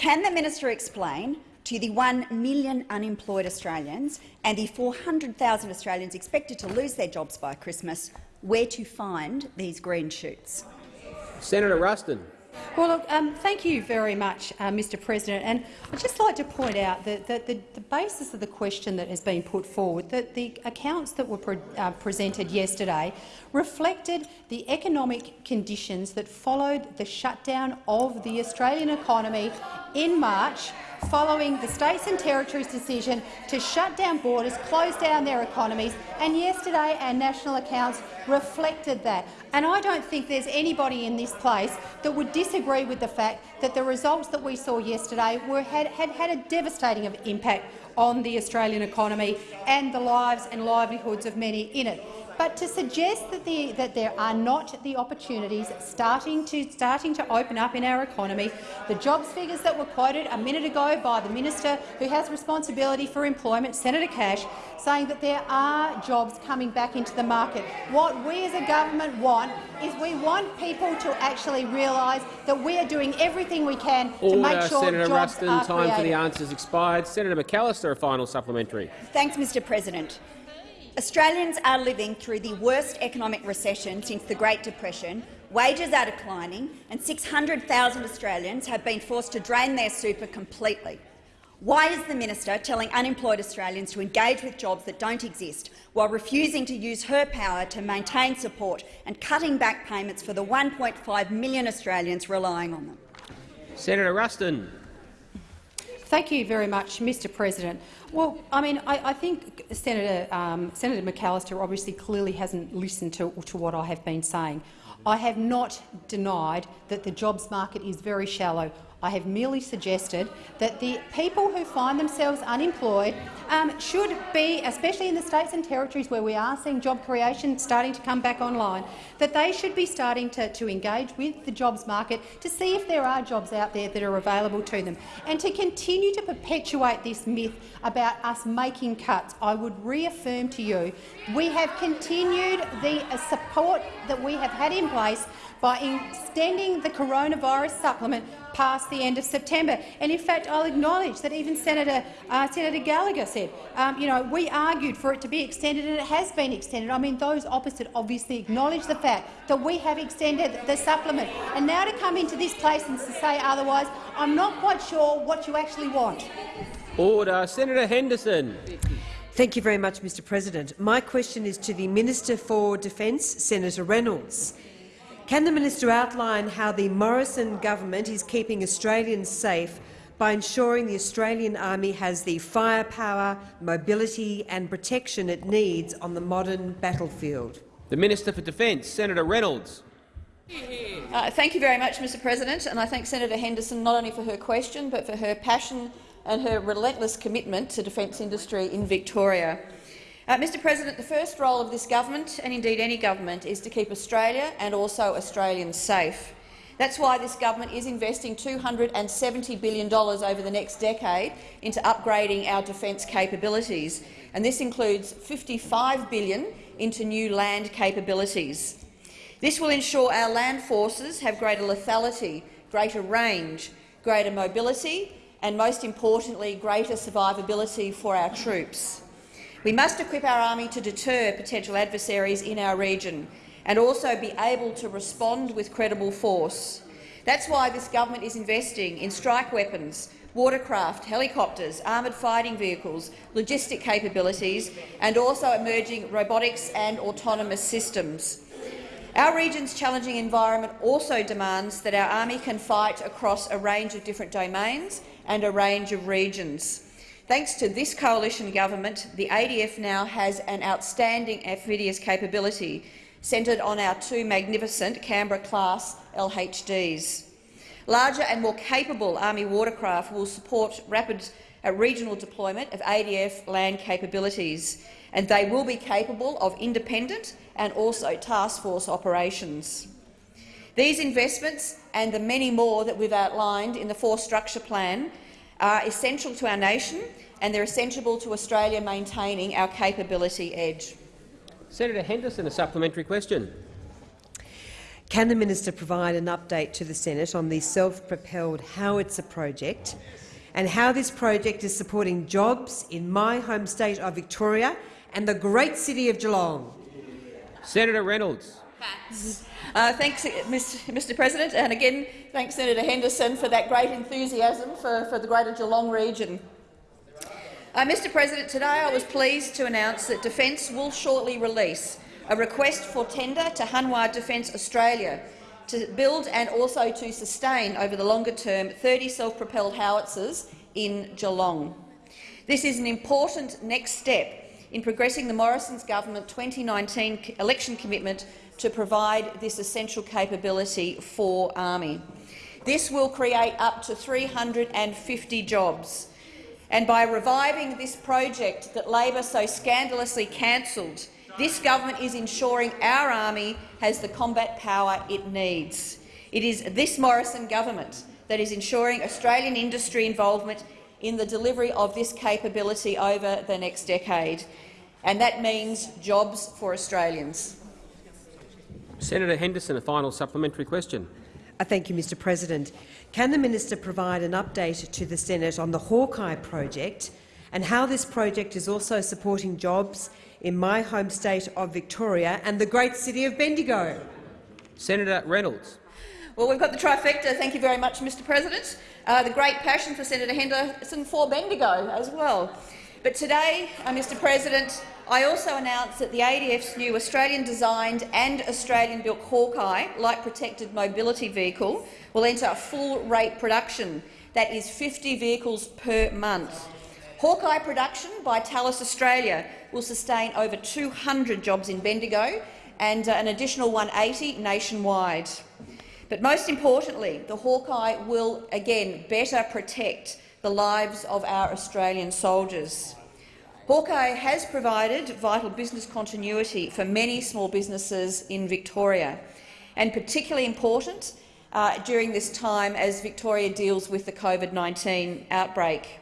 Can the minister explain to the 1 million unemployed Australians and the 400,000 Australians expected to lose their jobs by Christmas where to find these green shoots? Senator Ruston. Well, look, um, thank you very much, uh, Mr President. And I'd just like to point out that, that the, the, basis of the question that has been put forward, that the accounts that were pre uh, presented yesterday reflected the economic conditions that followed the shutdown of the Australian economy in March following the states and territories' decision to shut down borders, close down their economies, and yesterday our national accounts reflected that. And I don't think there's anybody in this place that would disagree with the fact that the results that we saw yesterday were, had, had had a devastating impact on the Australian economy and the lives and livelihoods of many in it. But to suggest that, the, that, there are not the opportunities starting to, starting to open up in our economy, the jobs figures that were quoted a minute ago by the minister who has responsibility for employment, Senator Cash, saying that there are jobs coming back into the market. What we as a government want is we want people to actually realise that we are doing everything we can Order, to make sure Senator jobs Ruston. are Time for the created. answers expired. Senator McAllister, a final supplementary. Thanks, Mr President. Australians are living through the worst economic recession since the Great Depression. Wages are declining and 600,000 Australians have been forced to drain their super completely. Why is the minister telling unemployed Australians to engage with jobs that don't exist while refusing to use her power to maintain support and cutting back payments for the 1.5 million Australians relying on them? Senator Ruston. Thank you very much, Mr President. Well, I mean, I, I think Senator, um, Senator McAllister obviously clearly hasn't listened to, to what I have been saying. I have not denied that the jobs market is very shallow. I have merely suggested that the people who find themselves unemployed um, should be, especially in the states and territories where we are seeing job creation starting to come back online, that they should be starting to, to engage with the jobs market to see if there are jobs out there that are available to them. And to continue to perpetuate this myth about us making cuts, I would reaffirm to you we have continued the support that we have had in place by extending the coronavirus supplement past the end of September. And in fact, I'll acknowledge that even Senator, uh, Senator Gallagher said, um, you know, we argued for it to be extended and it has been extended. I mean, those opposite obviously acknowledge the fact that we have extended the supplement. And now to come into this place and to say otherwise, I'm not quite sure what you actually want. Order. Senator Henderson. Thank you very much, Mr President. My question is to the Minister for Defence, Senator Reynolds. Can the minister outline how the Morrison government is keeping Australians safe by ensuring the Australian Army has the firepower, mobility and protection it needs on the modern battlefield? The Minister for Defence, Senator Reynolds. Uh, thank you very much, Mr President, and I thank Senator Henderson not only for her question but for her passion and her relentless commitment to defence industry in Victoria. Uh, Mr President, the first role of this government, and indeed any government, is to keep Australia and also Australians safe. That's why this government is investing $270 billion over the next decade into upgrading our defence capabilities, and this includes $55 billion into new land capabilities. This will ensure our land forces have greater lethality, greater range, greater mobility and, most importantly, greater survivability for our troops. We must equip our army to deter potential adversaries in our region and also be able to respond with credible force. That's why this government is investing in strike weapons, watercraft, helicopters, armoured fighting vehicles, logistic capabilities and also emerging robotics and autonomous systems. Our region's challenging environment also demands that our army can fight across a range of different domains and a range of regions. Thanks to this coalition government, the ADF now has an outstanding amphibious capability centred on our two magnificent Canberra-class LHDs. Larger and more capable Army watercraft will support rapid uh, regional deployment of ADF land capabilities, and they will be capable of independent and also task force operations. These investments and the many more that we've outlined in the Force Structure Plan are essential to our nation and they're essential to Australia maintaining our capability edge. Senator Henderson, a supplementary question. Can the minister provide an update to the Senate on the self-propelled Howitzer project and how this project is supporting jobs in my home state of Victoria and the great city of Geelong? Senator Reynolds. Uh, thanks, Mr President, and again thanks Senator Henderson for that great enthusiasm for, for the Greater Geelong region. Uh, Mr President, today I was pleased to announce that Defence will shortly release a request for tender to Hanwha Defence Australia to build and also to sustain over the longer term 30 self-propelled howitzers in Geelong. This is an important next step in progressing the Morrison's government 2019 election commitment to provide this essential capability for Army. This will create up to 350 jobs and by reviving this project that Labor so scandalously cancelled, this government is ensuring our army has the combat power it needs. It is this Morrison government that is ensuring Australian industry involvement in the delivery of this capability over the next decade, and that means jobs for Australians. Senator Henderson, a final supplementary question. Uh, thank you, Mr President. Can the minister provide an update to the Senate on the Hawkei project and how this project is also supporting jobs in my home state of Victoria and the great city of Bendigo? Senator Reynolds. Well, we've got the trifecta. Thank you very much, Mr President. Uh, the great passion for Senator Henderson for Bendigo as well. But today, uh, Mr President, I also announced that the ADF's new Australian-designed and Australian-built Hawkei light protected mobility vehicle will enter full-rate production. That is 50 vehicles per month. Hawkei production by Thales Australia will sustain over 200 jobs in Bendigo and uh, an additional 180 nationwide. But most importantly, the Hawkei will again better protect the lives of our Australian soldiers. Hawkei has provided vital business continuity for many small businesses in Victoria, and particularly important uh, during this time as Victoria deals with the COVID-19 outbreak.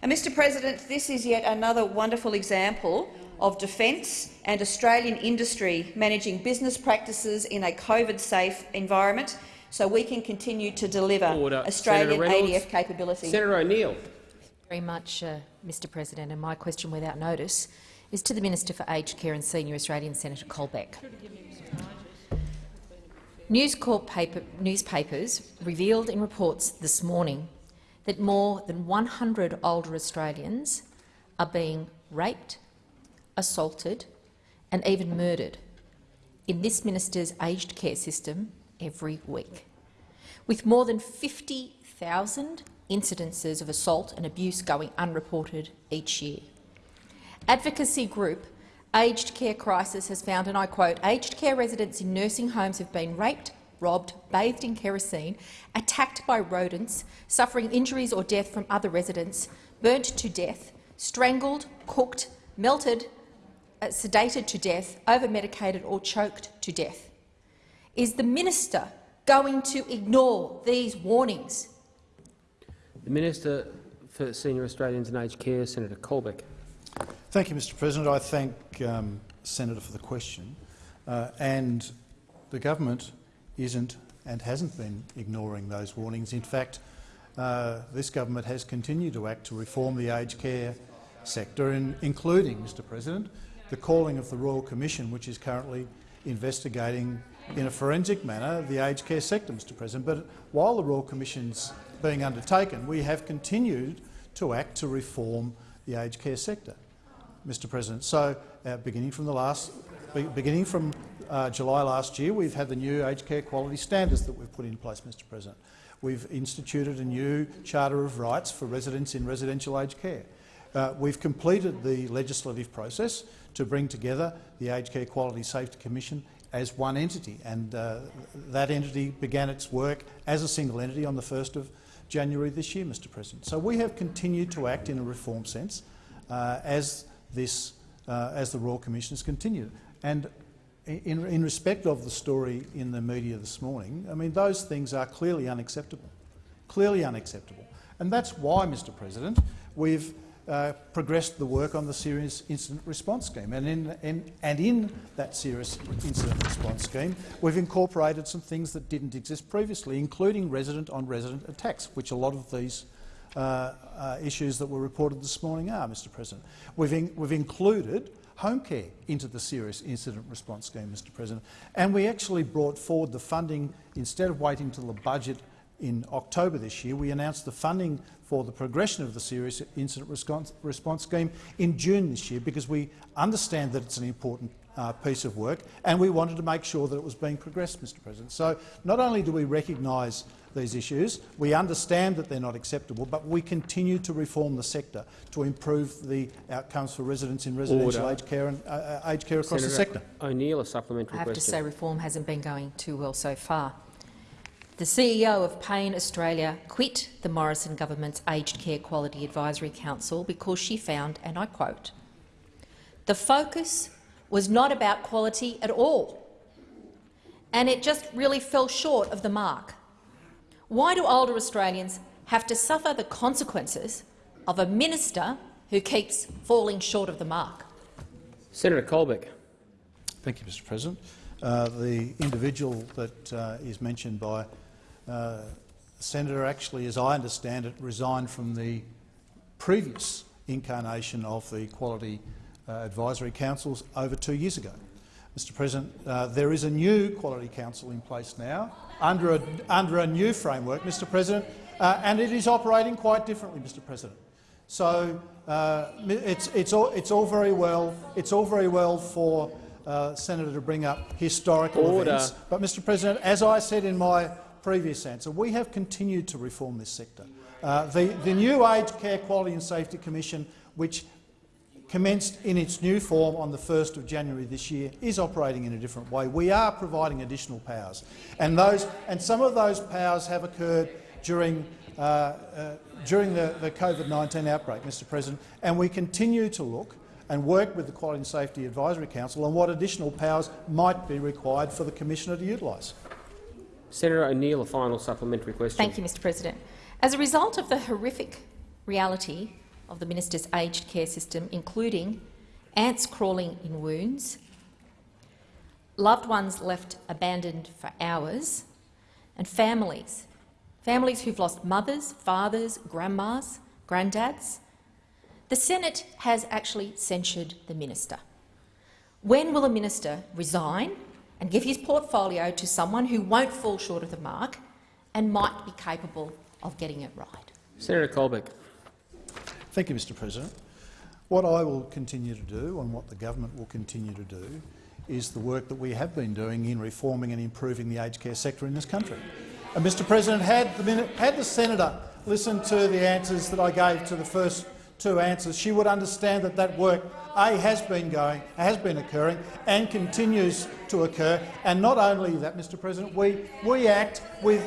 And, Mr President, this is yet another wonderful example of defence and Australian industry managing business practices in a COVID-safe environment so we can continue to deliver Order. Australian ADF capability. Senator O'Neill. Very much, uh, Mr President, and my question without notice is to the Minister for Aged Care and Senior Australian Senator Colbeck. News Corp paper, newspapers revealed in reports this morning that more than 100 older Australians are being raped, assaulted and even murdered in this minister's aged care system every week. with more than 50,000 incidences of assault and abuse going unreported each year. Advocacy group Aged Care Crisis has found, and I quote, aged care residents in nursing homes have been raped, robbed, bathed in kerosene, attacked by rodents, suffering injuries or death from other residents, burnt to death, strangled, cooked, melted, uh, sedated to death, over-medicated or choked to death. Is the minister going to ignore these warnings? The Minister for Senior Australians and Aged Care, Senator Colbeck. Thank you, Mr President. I thank um, Senator for the question. Uh, and the government isn't and hasn't been ignoring those warnings. In fact, uh, this government has continued to act to reform the aged care sector, in, including, Mr President, the calling of the Royal Commission, which is currently investigating in a forensic manner the aged care sector, Mr President. But while the Royal Commission's being undertaken, we have continued to act to reform the aged care sector, Mr President. So, uh, beginning from the last, be, beginning from uh, July last year, we've had the new aged care quality standards that we've put in place, Mr President. We've instituted a new Charter of Rights for residents in residential aged care. Uh, we've completed the legislative process to bring together the Aged Care Quality Safety Commission as one entity, and uh, that entity began its work as a single entity on the 1st of January this year, Mr President. So we have continued to act in a reform sense uh, as, this, uh, as the Royal Commission has continued. And in, in respect of the story in the media this morning, I mean, those things are clearly unacceptable, clearly unacceptable. And that's why, Mr President, we've uh, progressed the work on the serious incident response scheme. And in, in, and in that serious incident response scheme, we've incorporated some things that didn't exist previously, including resident-on-resident -resident attacks, which a lot of these uh, uh, issues that were reported this morning are, Mr President. We've, in, we've included home care into the serious incident response scheme, Mr President. And we actually brought forward the funding, instead of waiting until the budget in October this year, we announced the funding for the progression of the serious incident response, response scheme in June this year because we understand that it's an important uh, piece of work and we wanted to make sure that it was being progressed, Mr President. So not only do we recognise these issues. We understand that they're not acceptable, but we continue to reform the sector to improve the outcomes for residents in residential aged care and uh, uh, aged care across Senator the sector. O'Neill, a supplementary question. I have question. to say reform hasn't been going too well so far. The CEO of Pain Australia quit the Morrison government's Aged Care Quality Advisory Council because she found, and I quote, the focus was not about quality at all, and it just really fell short of the mark. Why do older Australians have to suffer the consequences of a minister who keeps falling short of the mark? Senator Colbeck. Thank you, Mr President. Uh, the individual that uh, is mentioned by uh, senator actually, as I understand it, resigned from the previous incarnation of the Quality uh, Advisory Councils over two years ago. Mr President, uh, there is a new Quality Council in place now under a, under a new framework, Mr President, uh, and it is operating quite differently, Mr President. So uh, it's, it's, all, it's, all very well, it's all very well for uh, Senator to bring up historical Order. events, but Mr President, as I said in my previous answer, we have continued to reform this sector. Uh, the, the new Aged Care Quality and Safety Commission, which commenced in its new form on the 1st of January this year, is operating in a different way. We are providing additional powers, and, those, and some of those powers have occurred during, uh, uh, during the, the COVID-19 outbreak, Mr President, and we continue to look and work with the Quality and Safety Advisory Council on what additional powers might be required for the Commissioner to utilise. Senator O'Neill, a final supplementary question. Thank you, Mr President. As a result of the horrific reality of the minister's aged care system, including ants crawling in wounds, loved ones left abandoned for hours, and families, families who've lost mothers, fathers, grandmas, granddads. The Senate has actually censured the minister. When will a minister resign and give his portfolio to someone who won't fall short of the mark and might be capable of getting it right? Senator Colbeck. Thank you, Mr President. What I will continue to do and what the government will continue to do is the work that we have been doing in reforming and improving the aged care sector in this country. And Mr President, had the, had the senator listened to the answers that I gave to the first two answers, she would understand that that work a has been going, has been occurring, and continues to occur. And not only that, Mr. President, we we act with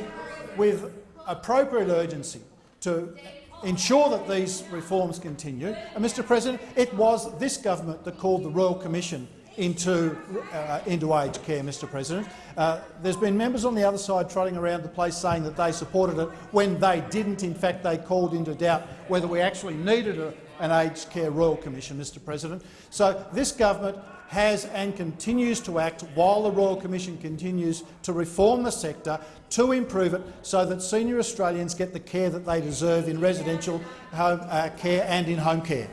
with appropriate urgency to ensure that these reforms continue. And, Mr President, it was this government that called the Royal Commission into, uh, into aged care, Mr President. Uh, there's been members on the other side trotting around the place saying that they supported it when they didn't. In fact, they called into doubt whether we actually needed a, an aged care royal commission, Mr President. So this government has and continues to act while the Royal Commission continues to reform the sector to improve it so that senior Australians get the care that they deserve in residential home uh, care and in home care.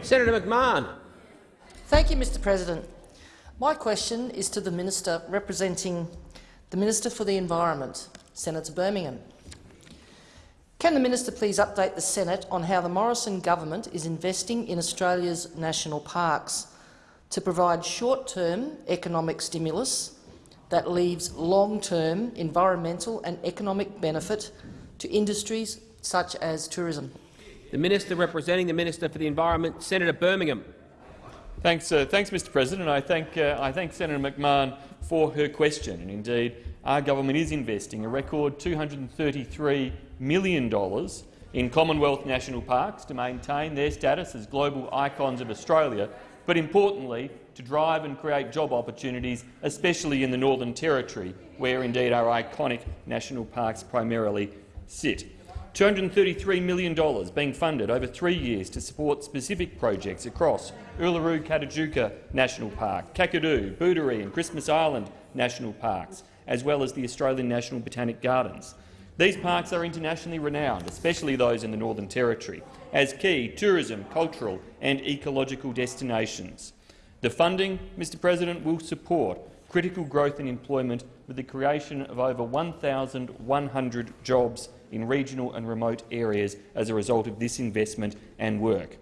Senator McMahon. Thank you, Mr President. My question is to the Minister representing the Minister for the Environment, Senator Birmingham. Can the minister please update the Senate on how the Morrison government is investing in Australia's national parks to provide short-term economic stimulus that leaves long-term environmental and economic benefit to industries such as tourism? The Minister representing the Minister for the Environment, Senator Birmingham. Thanks, uh, thanks Mr President. I thank, uh, I thank Senator McMahon for her question. And indeed, our government is investing a record $233 million in Commonwealth national parks to maintain their status as global icons of Australia, but importantly to drive and create job opportunities, especially in the Northern Territory, where indeed our iconic national parks primarily sit. $233 million being funded over three years to support specific projects across Uluru-Kata National Park, Kakadu, Booderee and Christmas Island National Parks, as well as the Australian National Botanic Gardens. These parks are internationally renowned, especially those in the Northern Territory, as key tourism, cultural and ecological destinations. The funding, Mr President, will support critical growth in employment with the creation of over 1,100 jobs in regional and remote areas as a result of this investment and work.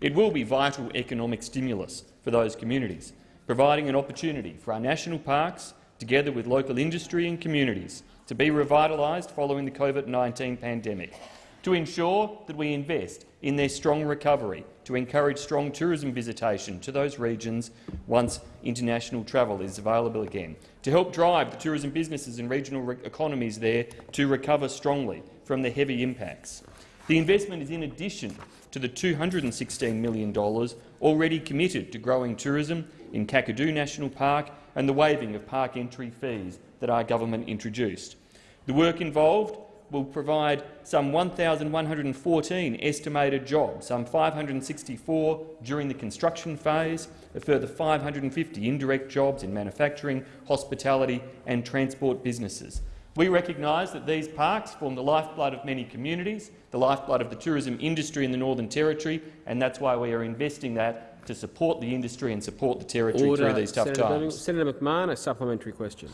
It will be vital economic stimulus for those communities, providing an opportunity for our national parks, together with local industry and communities, to be revitalised following the COVID-19 pandemic, to ensure that we invest in their strong recovery, to encourage strong tourism visitation to those regions once international travel is available again, to help drive the tourism businesses and regional economies there to recover strongly from the heavy impacts. The investment is in addition to the $216 million already committed to growing tourism in Kakadu National Park and the waiving of park entry fees that our government introduced. The work involved will provide some 1,114 estimated jobs, some 564 during the construction phase, a further 550 indirect jobs in manufacturing, hospitality and transport businesses. We recognise that these parks form the lifeblood of many communities, the lifeblood of the tourism industry in the Northern Territory, and that's why we are investing that to support the industry and support the Territory Order. through these tough Senator times. Senator McMahon, a supplementary question.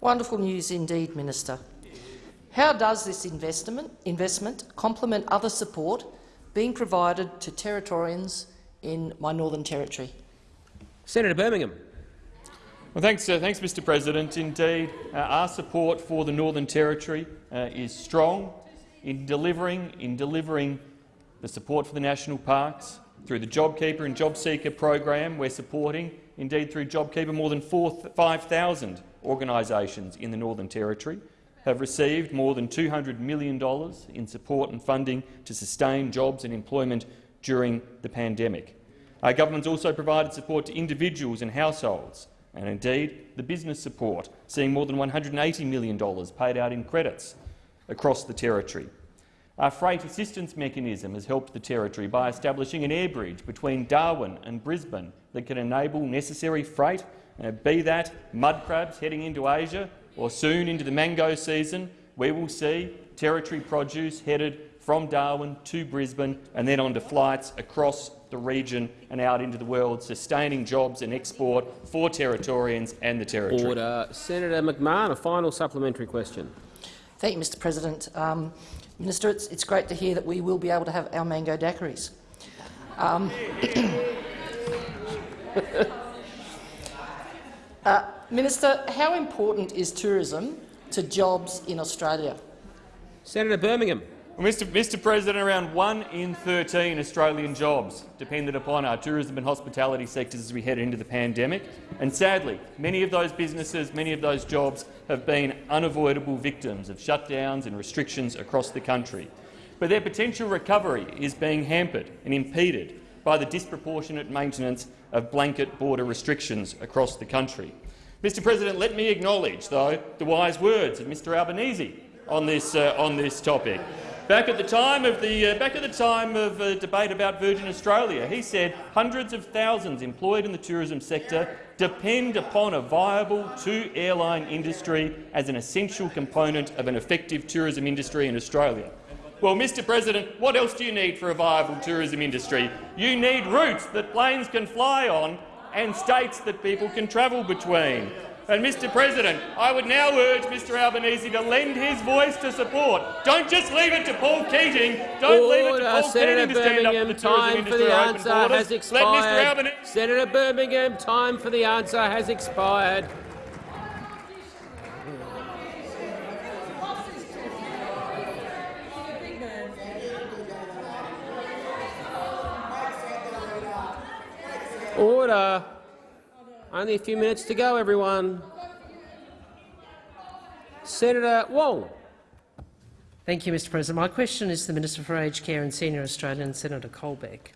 Wonderful news indeed, Minister. How does this investment, investment complement other support being provided to Territorians in my Northern Territory? Senator Birmingham. Well, thanks, uh, thanks, Mr. President. Indeed, uh, our support for the Northern Territory uh, is strong in delivering in delivering the support for the national parks through the JobKeeper and JobSeeker program. We're supporting, indeed, through JobKeeper, more than 5,000 organisations in the Northern Territory have received more than $200 million in support and funding to sustain jobs and employment during the pandemic. Our government's also provided support to individuals and households, and indeed the business support, seeing more than $180 million paid out in credits across the Territory. Our freight assistance mechanism has helped the Territory by establishing an air bridge between Darwin and Brisbane that can enable necessary freight, uh, be that mud crabs heading into Asia or soon into the mango season, we will see Territory produce headed from Darwin to Brisbane and then onto flights across the region and out into the world, sustaining jobs and export for Territorians and the Territory. Order. Senator McMahon, a final supplementary question. Thank you, Mr President. Um, Minister, it's, it's, great to hear that we will be able to have our mango daiquiris. Um, uh, Minister, how important is tourism to jobs in Australia? Senator Birmingham. Well, Mr. Mr. President, around one in 13 Australian jobs depended upon our tourism and hospitality sectors as we head into the pandemic. And sadly, many of those businesses, many of those jobs have been unavoidable victims of shutdowns and restrictions across the country. But their potential recovery is being hampered and impeded by the disproportionate maintenance of blanket border restrictions across the country. Mr President, let me acknowledge, though, the wise words of Mr Albanese on this, uh, on this topic. Back at the time of the uh, back at the time of uh, debate about Virgin Australia, he said hundreds of thousands employed in the tourism sector depend upon a viable two-airline industry as an essential component of an effective tourism industry in Australia. Well, Mr President, what else do you need for a viable tourism industry? You need routes that planes can fly on and states that people can travel between. And, Mr President, I would now urge Mr Albanese to lend his voice to support. Don't just leave it to Paul Keating. Don't leave it to Paul Senator Keating to stand up for Birmingham, the tourism time for the answer borders. has Let Mr expired. Albanese Senator Birmingham, time for the answer has expired. Order. Only a few minutes to go, everyone. Senator Wong. Thank you, Mr President. My question is to the Minister for Aged Care and Senior Australian, Senator Colbeck.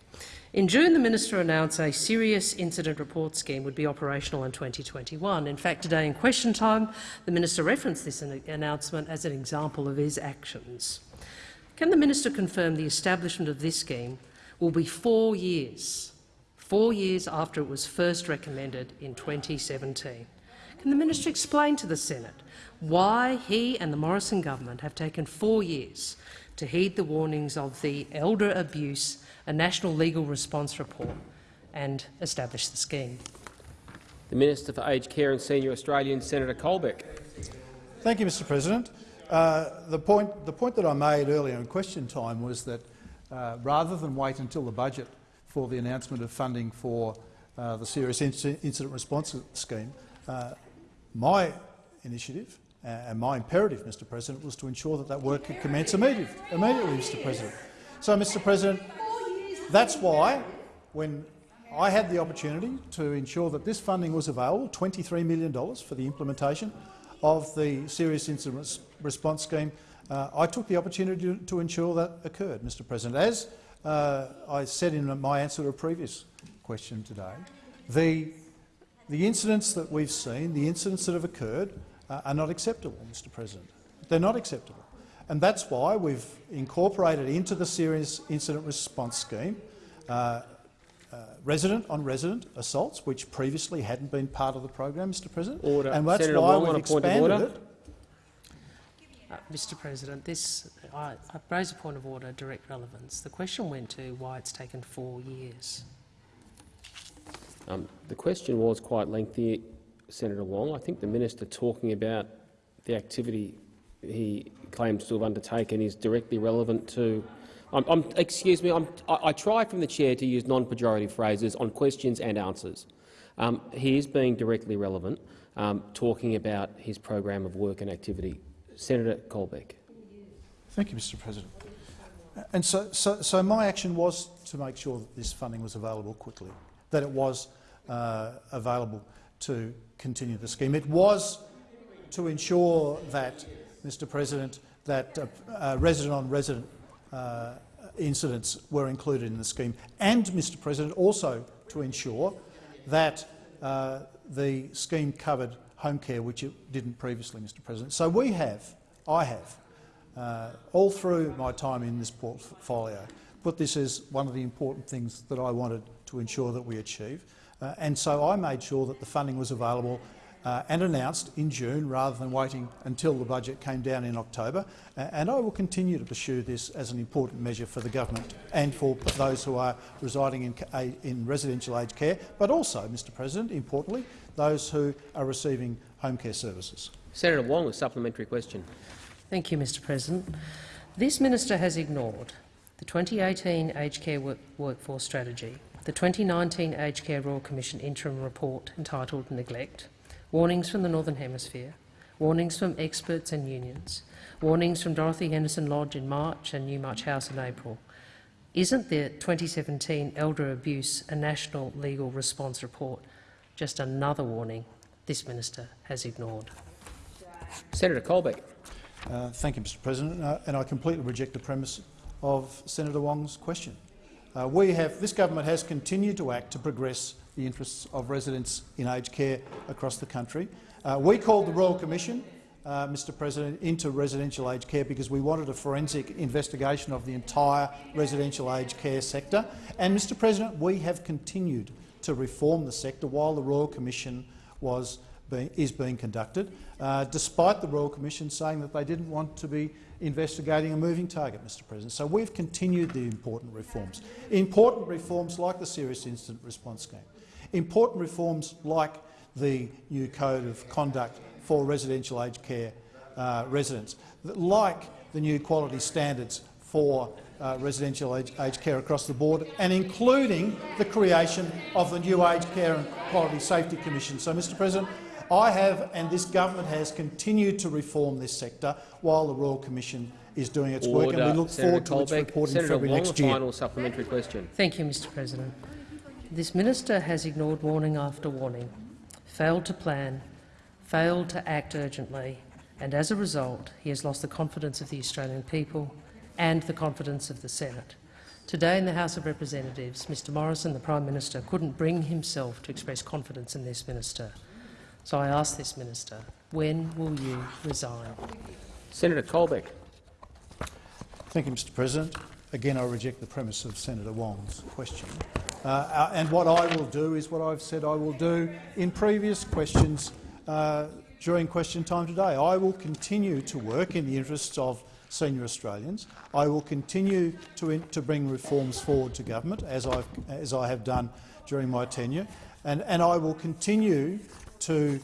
In June, the minister announced a serious incident report scheme would be operational in 2021. In fact, today in question time, the minister referenced this announcement as an example of his actions. Can the minister confirm the establishment of this scheme will be four years, four years after it was first recommended in 2017? Can the minister explain to the Senate why he and the Morrison government have taken four years to heed the warnings of the Elder Abuse, a National Legal Response Report, and establish the scheme? The Minister for Aged Care and Senior Australians, Senator Colbeck. Thank you, Mr President. Uh, the, point, the point that I made earlier in question time was that uh, rather than wait until the budget for the announcement of funding for uh, the Serious Incident Response Scheme, uh, my initiative uh, and my imperative, Mr President, was to ensure that that work could commence immediately, immediately Mr President. So, Mr President, that's why, when I had the opportunity to ensure that this funding was available, $23 million for the implementation of the Serious Incident Response Scheme, uh, I took the opportunity to, to, ensure that occurred, Mr President. As uh, I said in my answer to a previous question today, the, the incidents that we've seen, the incidents that have occurred, uh, are not acceptable, Mr President. They're not acceptable. And that's why we've incorporated into the Serious Incident Response Scheme uh, uh, resident-on-resident -resident assaults, which previously hadn't been part of the program, Mr President. Order. And that's Senator why Wong, we've expanded it. Uh, Mr President, this, I, I raise a point of order, direct relevance. The question went to why it's taken four years. Um, the question was quite lengthy, Senator Wong. I think the minister talking about the activity he claims to have undertaken is directly relevant to. I'm, I'm, excuse me. I, I try from the chair to use non-pejorative phrases on questions and answers. Um, he is being directly relevant, um, talking about his program of work and activity. Senator Colbeck. Thank you, Mr. President. And so, so, so my action was to make sure that this funding was available quickly, that it was uh, available to continue the scheme. It was to ensure that, Mr President, that uh, uh, resident-on-resident uh, incidents were included in the scheme, and, Mr President, also to ensure that uh, the scheme covered home care, which it didn't previously, Mr President. So we have, I have, uh, all through my time in this portfolio, put this as one of the important things that I wanted to ensure that we achieve. Uh, and so I made sure that the funding was available uh, and announced in June rather than waiting until the budget came down in October. Uh, and I will continue to pursue this as an important measure for the government and for those who are residing in, in residential aged care, but also, Mr President, importantly, those who are receiving home care services. Senator Wong, a supplementary question. Thank you, Mr President. This minister has ignored the 2018 Aged Care work Workforce Strategy, the 2019 Aged Care Royal Commission interim report entitled Neglect, warnings from the Northern Hemisphere, warnings from experts and unions, warnings from Dorothy Henderson Lodge in March and Newmarch House in April. Isn't the 2017 Elder Abuse a National Legal Response Report just another warning this minister has ignored? Senator Colbeck. Uh, thank you, Mr President, uh, and I completely reject the premise of Senator Wong's question. Uh, we have, this government has continued to act to progress the interests of residents in aged care across the country. Uh, we called the Royal Commission, uh, Mr President, into residential aged care because we wanted a forensic investigation of the entire residential aged care sector. And, Mr President, we have continued to reform the sector while the Royal Commission was being, is being conducted, uh, despite the Royal Commission saying that they didn't want to be investigating a moving target, Mr President. So we've continued the important reforms. Important reforms like the Serious Incident Response Scheme. Important reforms like the new Code of Conduct for residential aged care uh, residents, like the new quality standards for uh, residential aged, aged care across the board, and including the creation of the new Aged Care and Quality Safety Commission. So, Mr President, I have and this government has continued to reform this sector while the Royal Commission is doing its Order. work, and we look Senator forward to Colbeck. its report in Senator February Wong, next year. final supplementary question. Thank you, Mr President. This minister has ignored warning after warning, failed to plan, failed to act urgently, and as a result he has lost the confidence of the Australian people and the confidence of the Senate. Today in the House of Representatives, Mr Morrison, the Prime Minister, couldn't bring himself to express confidence in this minister. So I ask this minister, when will you resign? Senator Colbeck. Thank you, Mr President. Again, I reject the premise of Senator Wong's question. Uh, uh, and what I will do is what I've said I will do in previous questions uh, during question time today. I will continue to work in the interests of senior Australians. I will continue to, in, to bring reforms forward to government, as, I've, as I have done during my tenure, and, and I will continue to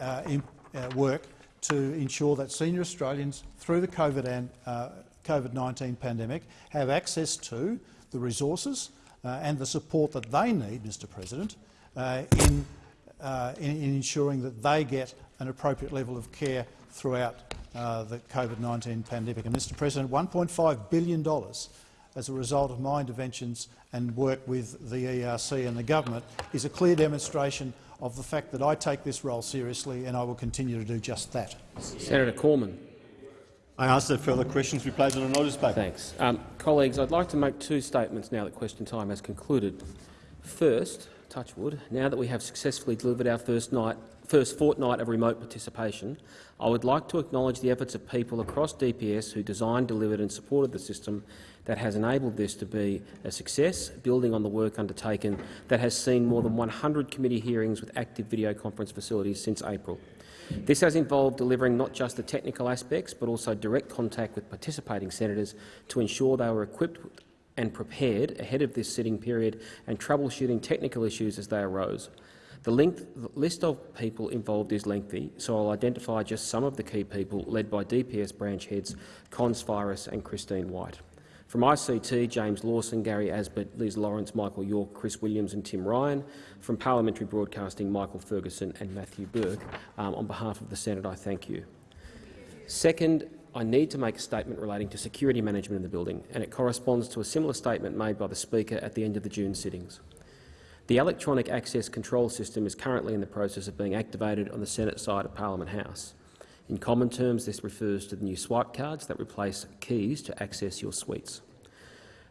uh, in, uh, work to ensure that senior Australians, through the COVID and uh, COVID-19 pandemic, have access to the resources uh, and the support that they need, Mr President, uh, in, uh, in, in ensuring that they get an appropriate level of care throughout uh, the COVID-19 pandemic. And, Mr President, $1.5 billion as a result of my interventions and work with the ERC and the government is a clear demonstration of the fact that I take this role seriously and I will continue to do just that. Senator Cormann. I ask that further questions be placed on a notice paper. Thanks. Um, colleagues, I'd like to make two statements now that question time has concluded. First, touchwood, now that we have successfully delivered our first, night, first fortnight of remote participation, I would like to acknowledge the efforts of people across DPS who designed, delivered and supported the system that has enabled this to be a success, building on the work undertaken that has seen more than 100 committee hearings with active video conference facilities since April. This has involved delivering not just the technical aspects but also direct contact with participating senators to ensure they were equipped and prepared ahead of this sitting period and troubleshooting technical issues as they arose. The, length, list of people involved is lengthy, so I'll identify just some of the key people led by DPS branch heads Cons Firis and Christine White. From ICT, James Lawson, Gary Asbert, Liz Lawrence, Michael York, Chris Williams and Tim Ryan. From Parliamentary Broadcasting, Michael Ferguson and Matthew Burke. Um, on behalf of the Senate, I thank you. Second, I need to make a statement relating to security management in the building, and it corresponds to a similar statement made by the Speaker at the end of the June sittings. The electronic access control system is currently in the process of being activated on the Senate side of Parliament House. In common terms, this refers to the new swipe cards that replace keys to access your suites.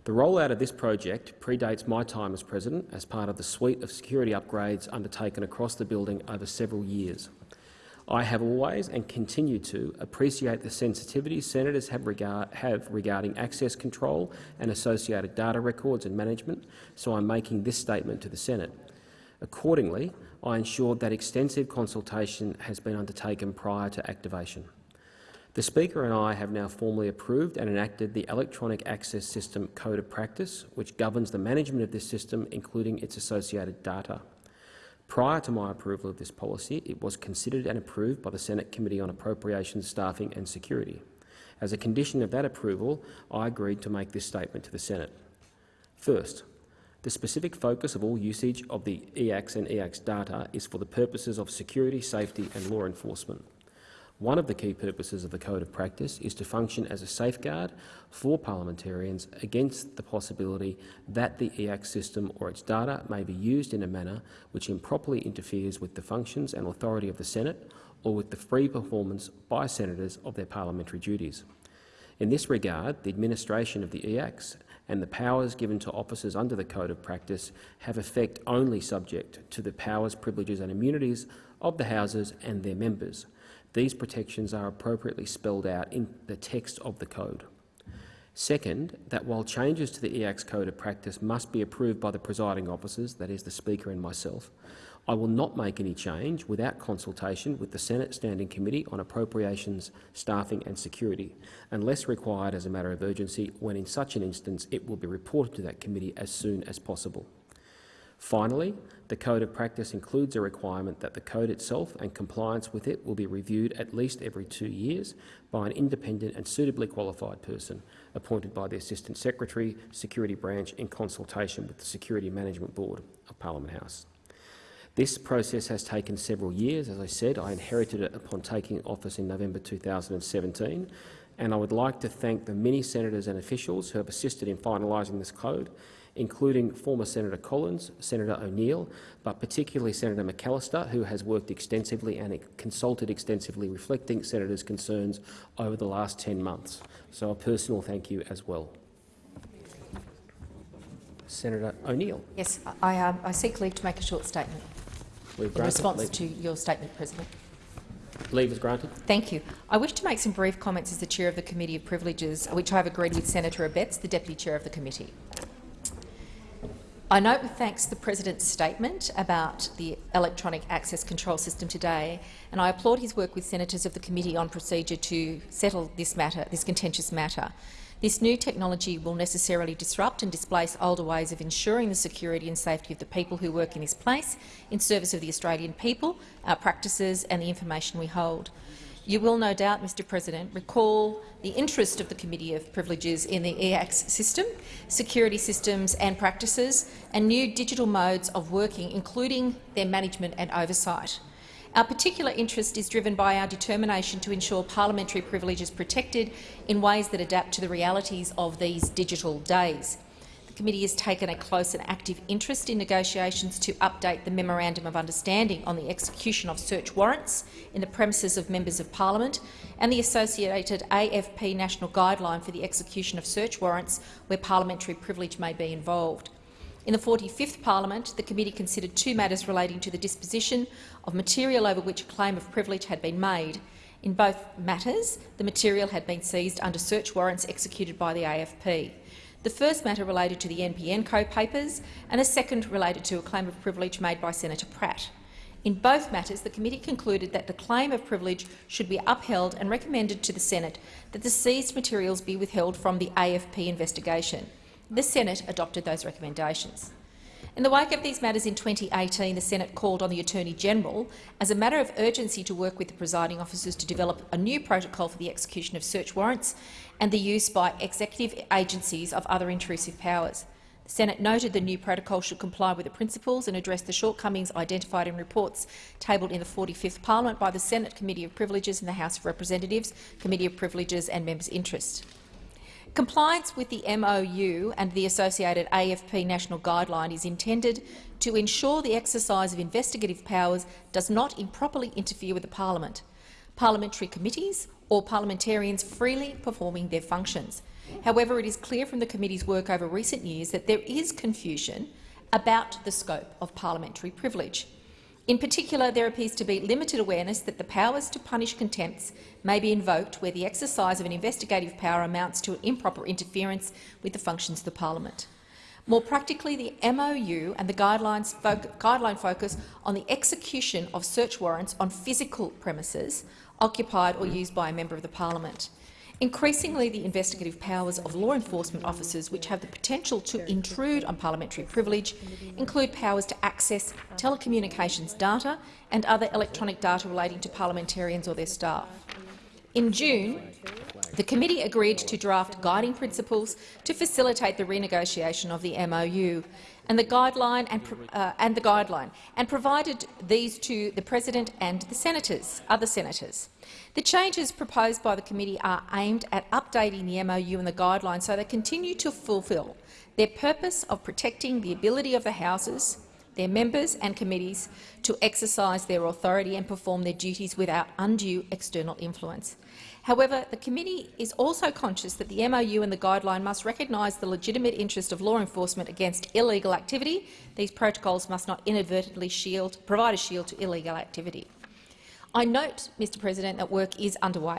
The rollout of this project predates my time as President as part of the suite of security upgrades undertaken across the building over several years. I have always and continue to appreciate the sensitivities senators have, regard, have, regarding access control and associated data records and management, so I'm making this statement to the Senate. Accordingly, I ensured that extensive consultation has been undertaken prior to activation. The Speaker and I have now formally approved and enacted the Electronic Access System Code of Practice, which governs the management of this system, including its associated data. Prior to my approval of this policy, it was considered and approved by the Senate Committee on Appropriations, Staffing and Security. As a condition of that approval, I agreed to make this statement to the Senate. First, the specific focus of all usage of the EACS and EACS data is for the purposes of security, safety and law enforcement. One of the key purposes of the Code of Practice is to function as a safeguard for parliamentarians against the possibility that the EACS system or its data may be used in a manner which improperly interferes with the functions and authority of the Senate or with the free performance by senators of their parliamentary duties. In this regard, the administration of the EACS and the powers given to officers under the Code of Practice have effect only subject to the powers, privileges and immunities of the Houses and their members. These protections are appropriately spelled out in the text of the Code. Second, that while changes to the EACS Code of Practice must be approved by the presiding officers, that is the Speaker and myself, I will not make any change without consultation with the Senate Standing Committee on Appropriations, Staffing and Security, unless required as a matter of urgency, when in such an instance it will be reported to that committee as soon as possible. Finally, the Code of Practice includes a requirement that the Code itself and compliance with it will be reviewed at least every two years by an independent and suitably qualified person appointed by the Assistant Secretary, Security Branch in consultation with the Security Management Board of Parliament House. This process has taken several years. As I said, I inherited it upon taking office in November 2017, and I would like to thank the many senators and officials who have assisted in finalising this code, including former Senator Collins, Senator O'Neill, but particularly Senator McAllister, who has worked extensively and consulted extensively, reflecting senators' concerns over the last 10 months. So a personal thank you as well. Senator O'Neill. Yes, I, uh, I seek leave to make a short statement. Leave in response leave. to your statement, President. Leave is granted. Thank you. I wish to make some brief comments as the Chair of the Committee of Privileges, which I have agreed with Senator Abetz, the Deputy Chair of the committee. I note with thanks the President's statement about the electronic access control system today, and I applaud his work with senators of the Committee on Procedure to settle this matter, this contentious matter. This new technology will necessarily disrupt and displace older ways of ensuring the security and safety of the people who work in this place in service of the Australian people, our practices and the information we hold. You will no doubt, Mr President, recall the interest of the Committee of Privileges in the EACS system, security systems and practices, and new digital modes of working, including their management and oversight. Our particular interest is driven by our determination to ensure parliamentary privilege is protected in ways that adapt to the realities of these digital days. The committee has taken a close and active interest in negotiations to update the Memorandum of Understanding on the execution of search warrants in the premises of members of parliament and the associated AFP National Guideline for the execution of search warrants where parliamentary privilege may be involved. In the 45th Parliament, the committee considered two matters relating to the disposition of material over which a claim of privilege had been made. In both matters, the material had been seized under search warrants executed by the AFP. The first matter related to the NBN Co papers and the second related to a claim of privilege made by Senator Pratt. In both matters, the committee concluded that the claim of privilege should be upheld and recommended to the Senate that the seized materials be withheld from the AFP investigation. The Senate adopted those recommendations. In the wake of these matters in 2018, the Senate called on the Attorney-General as a matter of urgency to work with the presiding officers to develop a new protocol for the execution of search warrants and the use by executive agencies of other intrusive powers. The Senate noted the new protocol should comply with the principles and address the shortcomings identified in reports tabled in the 45th Parliament by the Senate Committee of Privileges and the House of Representatives, Committee of Privileges and Members' Interests. Compliance with the MOU and the associated AFP national guideline is intended to ensure the exercise of investigative powers does not improperly interfere with the parliament, parliamentary committees or parliamentarians freely performing their functions. However, it is clear from the committee's work over recent years that there is confusion about the scope of parliamentary privilege. In particular, there appears to be limited awareness that the powers to punish contempts may be invoked where the exercise of an investigative power amounts to an improper interference with the functions of the parliament. More practically, the MOU and the guidelines guideline focus on the execution of search warrants on physical premises occupied or used by a member of the parliament. Increasingly, the investigative powers of law enforcement officers which have the potential to intrude on parliamentary privilege include powers to access telecommunications data and other electronic data relating to parliamentarians or their staff. In June, The committee agreed to draft guiding principles to facilitate the renegotiation of the MOU and the guideline and, uh, and the guideline, and provided these to the president and the senators, other senators. The changes proposed by the committee are aimed at updating the MOU and the guidelines so they continue to fulfil their purpose of protecting the ability of the houses, their members and committees to exercise their authority and perform their duties without undue external influence. However, the committee is also conscious that the MOU and the guideline must recognise the legitimate interest of law enforcement against illegal activity. These protocols must not inadvertently shield, provide a shield to illegal activity. I note, Mr President, that work is underway.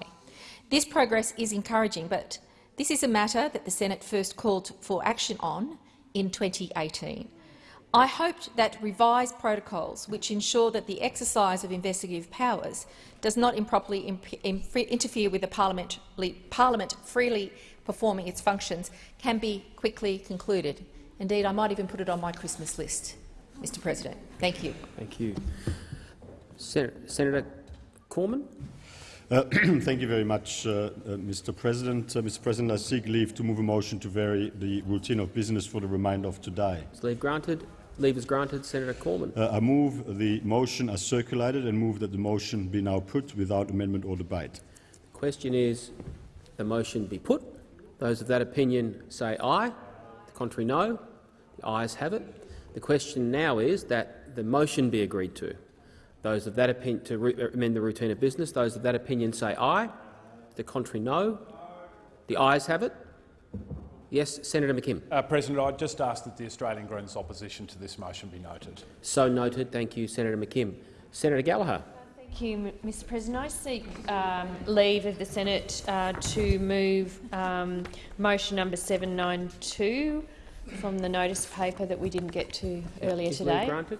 This progress is encouraging, but this is a matter that the Senate first called for action on in 2018. I hoped that revised protocols, which ensure that the exercise of investigative powers does not improperly imp interfere with the parliament, parliament freely performing its functions, can be quickly concluded. Indeed, I might even put it on my Christmas list, Mr President. Thank you. Thank you. Sen Senator Cormann. Uh, thank you very much, uh, uh, Mr. President. Uh, Mr. President, I seek leave to move a motion to vary the routine of business for the remainder of today. Is leave granted? Leave is granted. Senator Cormann. Uh, I move the motion as circulated and move that the motion be now put without amendment or debate. The question is the motion be put. Those of that opinion say aye. The contrary no. The ayes have it. The question now is that the motion be agreed to. Those of that opinion to amend the routine of business. Those of that opinion say aye. The contrary no. The ayes have it. Yes, Senator McKim. Uh, President, I just ask that the Australian Greens opposition to this motion be noted. So noted. Thank you, Senator McKim. Senator Gallagher. Thank you, Mr President. I seek um, leave of the Senate uh, to move um, motion number 792 from the notice paper that we didn't get to earlier is today. Leave granted?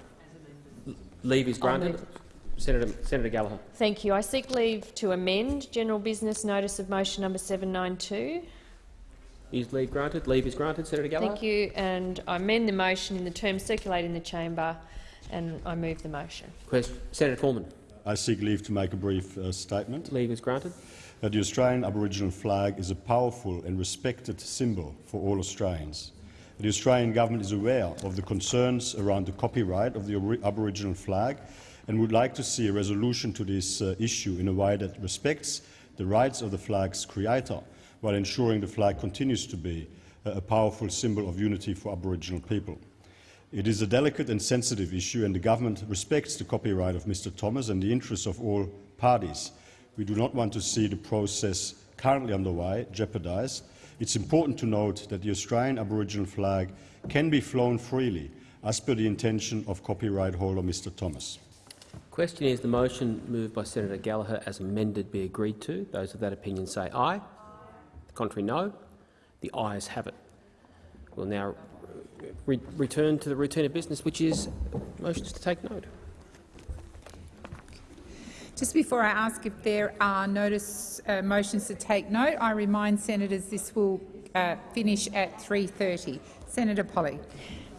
Leave is granted. Senator, Senator Gallagher. Thank you. I seek leave to amend general business notice of motion number 792. Is leave granted? Leave is granted. Senator Gallagher. Thank you. And I amend the motion in the terms circulated in the chamber, and I move the motion. Question. Senator Cormann. I seek leave to make a brief uh, statement. Leave is granted. Uh, the Australian Aboriginal flag is a powerful and respected symbol for all Australians. The Australian government is aware of the concerns around the copyright of the Aboriginal flag and would like to see a resolution to this uh, issue in a way that respects the rights of the flag's creator while ensuring the flag continues to be a powerful symbol of unity for Aboriginal people. It is a delicate and sensitive issue, and the government respects the copyright of Mr Thomas and the interests of all parties. We do not want to see the process currently underway jeopardised. It's important to note that the Australian Aboriginal flag can be flown freely, as per the intention of copyright holder Mr Thomas. Question is the motion moved by Senator Gallagher as amended be agreed to. Those of that opinion say aye. Contrary, no. The ayes have it. We'll now re return to the routine of business, which is motions to take note. Just before I ask if there are notice uh, motions to take note, I remind senators this will uh, finish at 3.30. Senator Polly.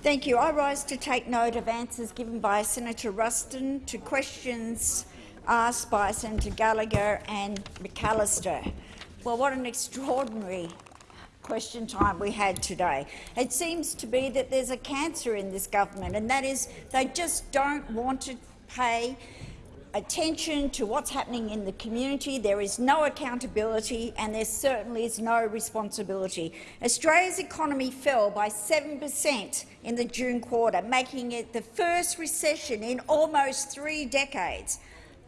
Thank you. I rise to take note of answers given by Senator Ruston to questions asked by Senator Gallagher and McAllister. Well, what an extraordinary question time we had today. It seems to be that there's a cancer in this government, and that is they just don't want to pay attention to what's happening in the community. There is no accountability and there certainly is no responsibility. Australia's economy fell by 7 per cent in the June quarter, making it the first recession in almost three decades.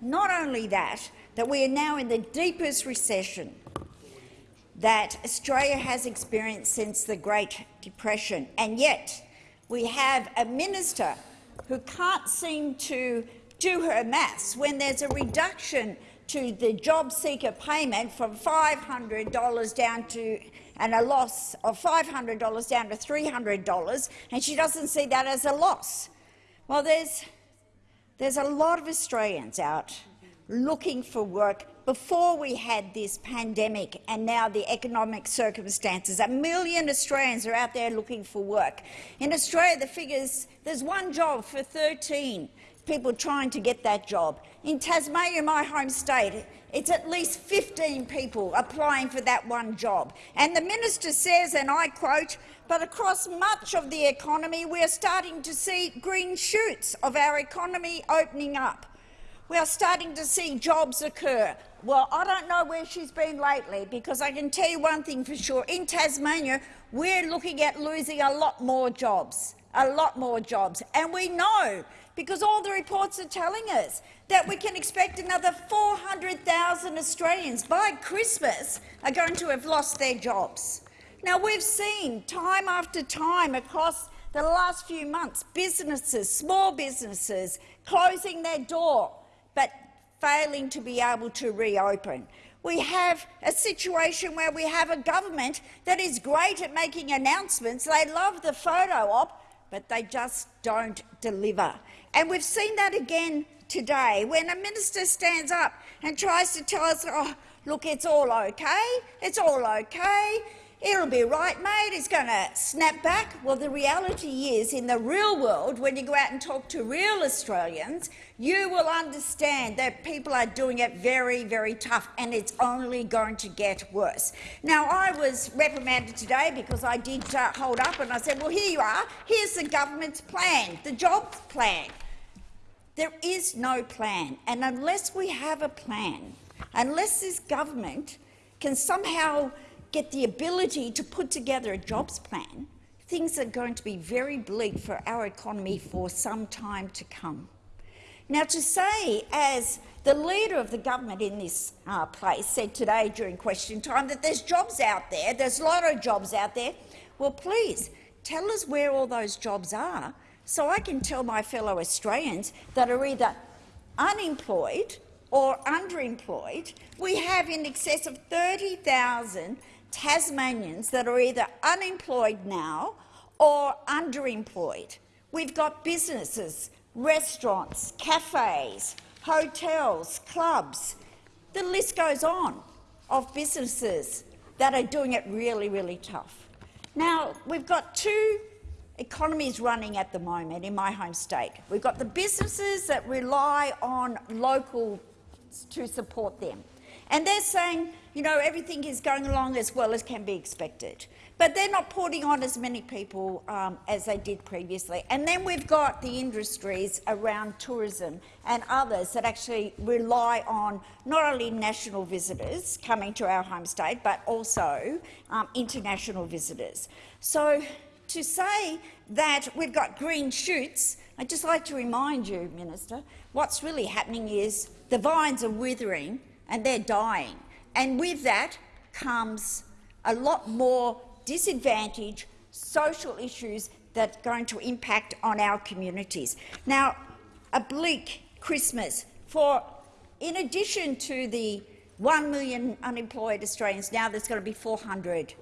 Not only that, that we are now in the deepest recession that Australia has experienced since the Great Depression, and yet we have a minister who can't seem to do her maths when there's a reduction to the job seeker payment from $500 down to and a loss of $500 down to $300, and she doesn't see that as a loss. Well, there's, there's a lot of Australians out looking for work before we had this pandemic and now the economic circumstances. A million Australians are out there looking for work. In Australia, the figures, there's one job for 13 people trying to get that job. In Tasmania, my home state, it's at least 15 people applying for that one job. And the minister says, and I quote, but across much of the economy we are starting to see green shoots of our economy opening up. We are starting to see jobs occur. Well, I don't know where she's been lately, because I can tell you one thing for sure. In Tasmania, we're looking at losing a lot more jobs, a lot more jobs. And we know because all the reports are telling us that we can expect another 400,000 Australians by Christmas are going to have lost their jobs. Now, we've seen time after time across the last few months businesses, small businesses, closing their door failing to be able to reopen. We have a situation where we have a government that is great at making announcements. They love the photo op, but they just don't deliver. And we've seen that again today when a minister stands up and tries to tell us, oh, look, it's all okay, it's all okay, it'll be right, mate, it's going to snap back. Well, the reality is, in the real world, when you go out and talk to real Australians, you will understand that people are doing it very, very tough, and it's only going to get worse. Now, I was reprimanded today because I did uh, hold up and I said, well, here you are, here's the government's plan, the jobs plan. There is no plan, and unless we have a plan, unless this government can somehow get the ability to put together a jobs plan, things are going to be very bleak for our economy for some time to come. Now, to say, as the leader of the government in this uh, place said today during question time, that there's jobs out there, there's a lot of jobs out there, well, please tell us where all those jobs are so I can tell my fellow Australians that are either unemployed or underemployed. We have in excess of 30,000 Tasmanians that are either unemployed now or underemployed. We've got businesses, restaurants, cafes, hotels, clubs. The list goes on of businesses that are doing it really, really tough. Now, we've got two economies running at the moment in my home state. We've got the businesses that rely on local to support them. And they're saying, you know, everything is going along as well as can be expected. But they're not putting on as many people um, as they did previously. And then we've got the industries around tourism and others that actually rely on not only national visitors coming to our home state, but also um, international visitors. So to say that we've got green shoots, I'd just like to remind you, Minister, what's really happening is the vines are withering and they're dying. And with that comes a lot more disadvantage, social issues that are going to impact on our communities. Now, a bleak Christmas for, in addition to the 1 million unemployed Australians, now there's going to be 400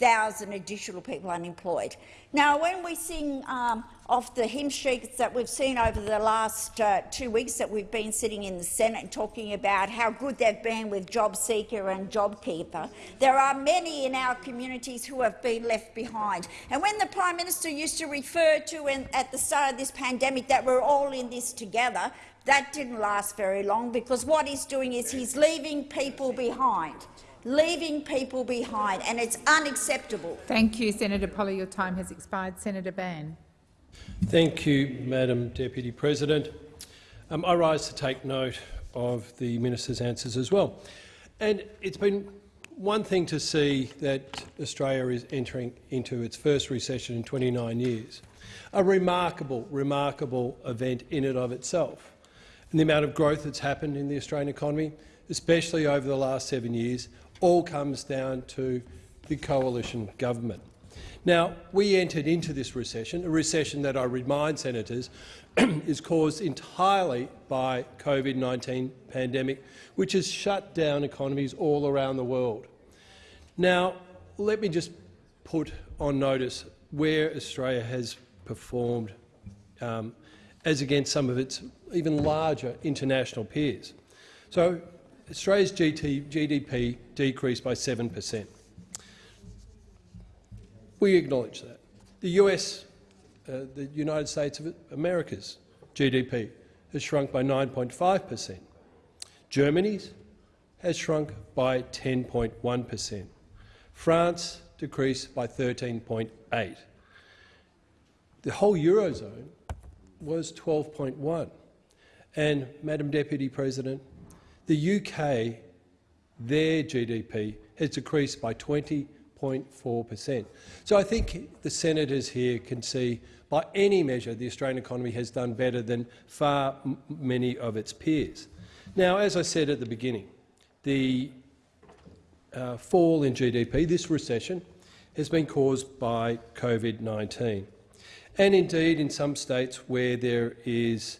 thousand additional people unemployed. Now, when we sing um, off the hymn sheets that we've seen over the last uh, two weeks that we've been sitting in the Senate talking about how good they've been with JobSeeker and JobKeeper, there are many in our communities who have been left behind. And when the Prime Minister used to refer to in, at the start of this pandemic that we're all in this together, that didn't last very long because what he's doing is he's leaving people behind leaving people behind, and it's unacceptable. Thank you, Senator Polly. Your time has expired. Senator Van. Thank you, Madam Deputy President. Um, I rise to take note of the minister's answers as well. And it's been one thing to see that Australia is entering into its first recession in 29 years, a remarkable, remarkable event in and of itself. And the amount of growth that's happened in the Australian economy, especially over the last seven years, all comes down to the coalition government. Now, we entered into this recession, a recession that I remind senators is caused entirely by COVID-19 pandemic, which has shut down economies all around the world. Now, let me just put on notice where Australia has performed um, as against some of its even larger international peers. So Australia's GDP decreased by 7 per cent. We acknowledge that. The US, uh, the United States of America's GDP has shrunk by 9.5 per cent. Germany's has shrunk by 10.1 per cent. France decreased by 13.8. The whole Eurozone was 12.1. And, Madam Deputy President, the UK, their GDP has decreased by 20%. 0.4%. So I think the senators here can see by any measure the Australian economy has done better than far many of its peers. Now, as I said at the beginning, the uh, fall in GDP, this recession, has been caused by COVID-19. And indeed, in some states where there is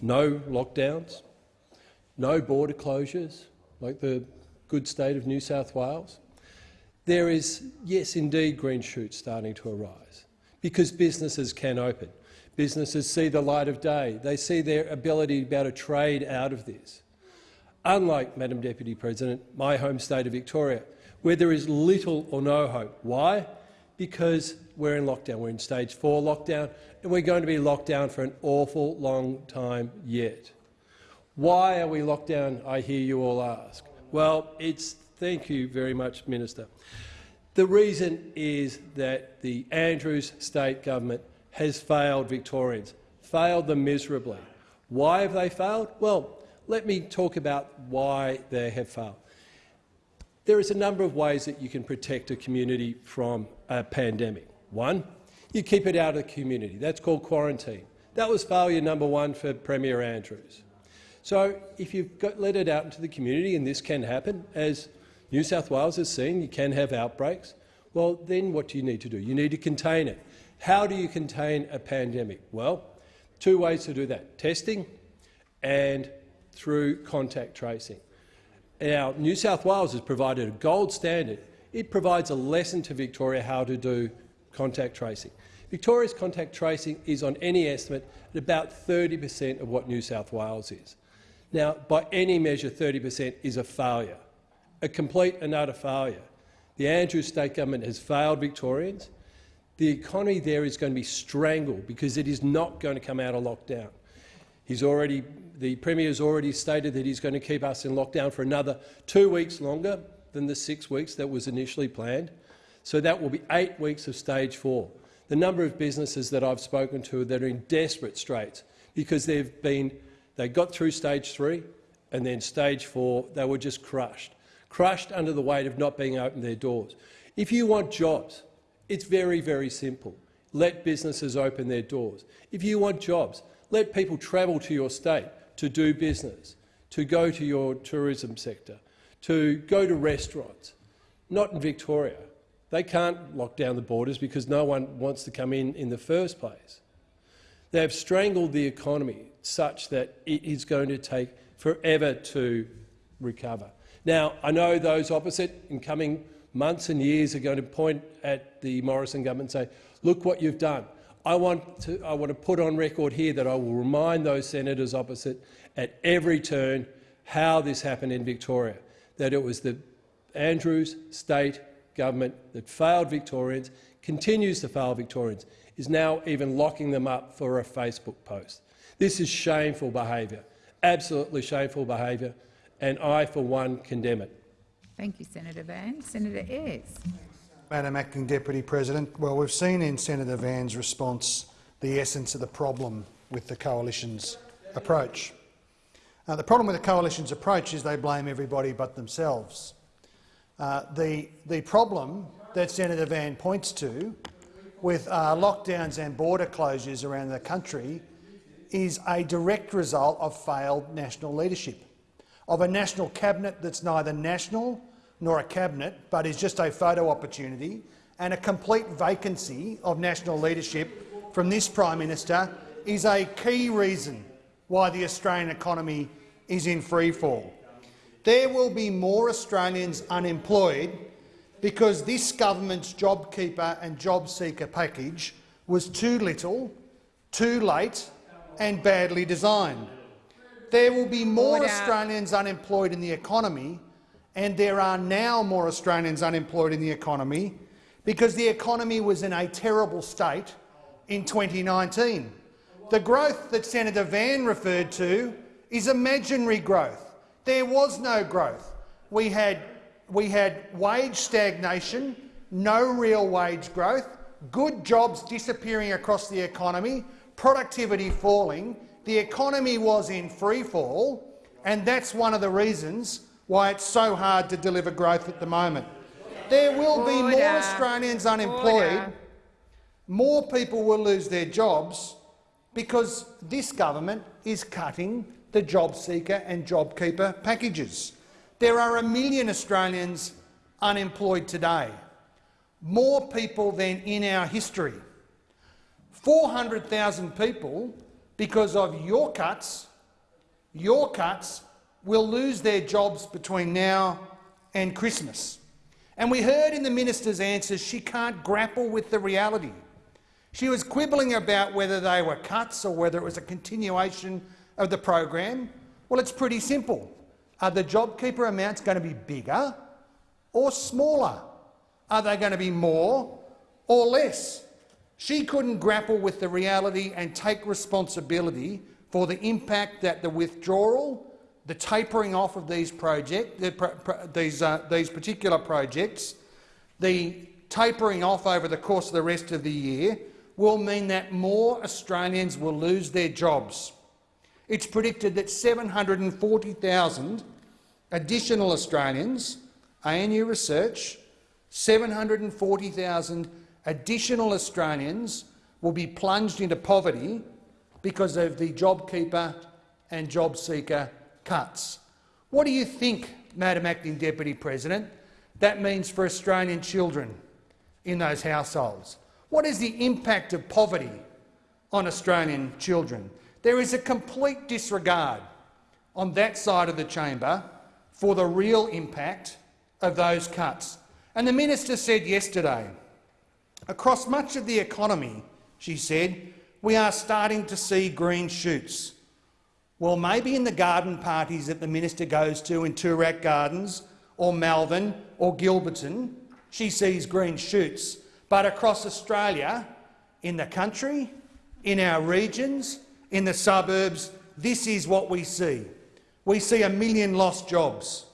no lockdowns, no border closures, like the good state of New South Wales, there is, yes, indeed, green shoots starting to arise because businesses can open. Businesses see the light of day. They see their ability to be able to trade out of this. Unlike, Madam Deputy President, my home state of Victoria, where there is little or no hope. Why? Because we're in lockdown. We're in stage four lockdown, and we're going to be locked down for an awful long time yet. Why are we locked down, I hear you all ask? Well, it's thank you very much, Minister. The reason is that the Andrews state government has failed Victorians, failed them miserably. Why have they failed? Well, let me talk about why they have failed. There is a number of ways that you can protect a community from a pandemic. One, you keep it out of the community. That's called quarantine. That was failure number one for Premier Andrews. So if you've got, let it out into the community, and this can happen, as New South Wales has seen, you can have outbreaks, well, then what do you need to do? You need to contain it. How do you contain a pandemic? Well, two ways to do that, testing and through contact tracing. Now, New South Wales has provided a gold standard. It provides a lesson to Victoria how to do contact tracing. Victoria's contact tracing is on any estimate at about 30 per cent of what New South Wales is. Now, by any measure, 30 per cent is a failure, a complete and utter failure. The Andrews state government has failed Victorians. The economy there is going to be strangled because it is not going to come out of lockdown. He's already, the Premier has already stated that he's going to keep us in lockdown for another two weeks longer than the six weeks that was initially planned. So that will be eight weeks of stage four. The number of businesses that I've spoken to that are in desperate straits because they've been, they got through stage three and then stage four, they were just crushed, crushed under the weight of not being open their doors. If you want jobs, it's very, very simple. Let businesses open their doors. If you want jobs, let people travel to your state to do business, to go to your tourism sector, to go to restaurants. Not in Victoria. They can't lock down the borders because no one wants to come in in the first place. They have strangled the economy such that it is going to take forever to recover. Now, I know those opposite in coming months and years are going to point at the Morrison government and say, look what you've done. I want, to, I want to put on record here that I will remind those senators opposite at every turn how this happened in Victoria, that it was the Andrews state government that failed Victorians, continues to fail Victorians, is now even locking them up for a Facebook post. This is shameful behaviour, absolutely shameful behaviour, and I, for one, condemn it. Thank you, Senator Van. Senator Ayres. Madam Acting Deputy President, well, we've seen in Senator Van's response the essence of the problem with the coalition's approach. Uh, the problem with the coalition's approach is they blame everybody but themselves. Uh, the, the problem that Senator Van points to with uh, lockdowns and border closures around the country is a direct result of failed national leadership, of a national cabinet that's neither national nor a cabinet but is just a photo opportunity, and a complete vacancy of national leadership from this Prime Minister is a key reason why the Australian economy is in freefall there will be more Australians unemployed because this government's JobKeeper and JobSeeker package was too little, too late and badly designed. There will be more Australians unemployed in the economy, and there are now more Australians unemployed in the economy because the economy was in a terrible state in 2019. The growth that Senator Van referred to is imaginary growth. There was no growth. We had, we had wage stagnation, no real wage growth, good jobs disappearing across the economy, productivity falling, the economy was in free fall, and that's one of the reasons why it's so hard to deliver growth at the moment. There will be more Australians unemployed, more people will lose their jobs because this government is cutting the job seeker and job keeper packages. There are a million Australians unemployed today, more people than in our history. 400,000 people, because of your cuts, your cuts will lose their jobs between now and Christmas. And we heard in the minister's answers she can't grapple with the reality. She was quibbling about whether they were cuts or whether it was a continuation of the program. Well, it's pretty simple. Are the JobKeeper amounts going to be bigger or smaller? Are they going to be more or less? She couldn't grapple with the reality and take responsibility for the impact that the withdrawal, the tapering off of these, project, these, uh, these particular projects, the tapering off over the course of the rest of the year will mean that more Australians will lose their jobs. It's predicted that 740,000 additional Australians, ANU Research, 740,000 additional Australians will be plunged into poverty because of the JobKeeper and JobSeeker cuts. What do you think, Madam Acting Deputy President, that means for Australian children in those households? What is the impact of poverty on Australian children? There is a complete disregard on that side of the chamber for the real impact of those cuts. And the minister said yesterday, across much of the economy, she said, we are starting to see green shoots. Well, maybe in the garden parties that the minister goes to in Toorak Gardens or Malvern or Gilberton, she sees green shoots. But across Australia, in the country, in our regions, in the suburbs, this is what we see. We see a million lost jobs.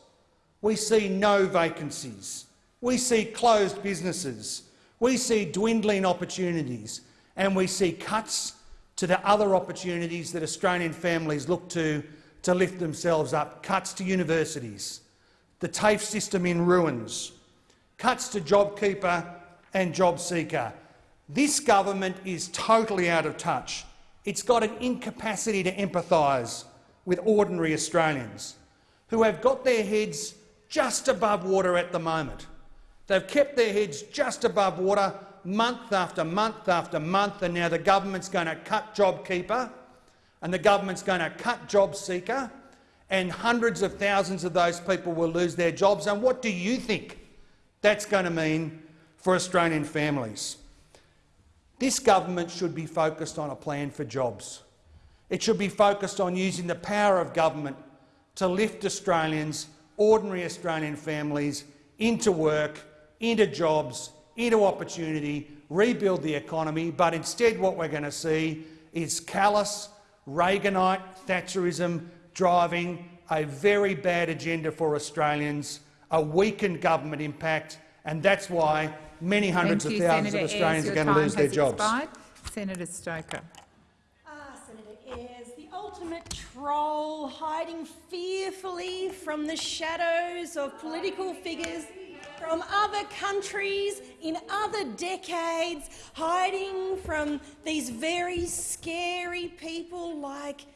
We see no vacancies. We see closed businesses. We see dwindling opportunities and we see cuts to the other opportunities that Australian families look to to lift themselves up, cuts to universities, the TAFE system in ruins, cuts to JobKeeper and JobSeeker. This government is totally out of touch. It's got an incapacity to empathise with ordinary Australians who have got their heads just above water at the moment. They've kept their heads just above water month after month after month, and now the government's going to cut JobKeeper and the government's going to cut JobSeeker, and hundreds of thousands of those people will lose their jobs. And what do you think that's going to mean for Australian families? This government should be focused on a plan for jobs. It should be focused on using the power of government to lift Australians, ordinary Australian families, into work, into jobs, into opportunity, rebuild the economy, but instead what we're going to see is callous, Reaganite Thatcherism driving a very bad agenda for Australians, a weakened government impact, and that's why many hundreds Thank of thousands Senator of Australians Ayres. are going to lose their jobs. Expired. Senator Stoker. Ah, Senator Ayres, the ultimate troll hiding fearfully from the shadows of political figures from other countries in other decades, hiding from these very scary people like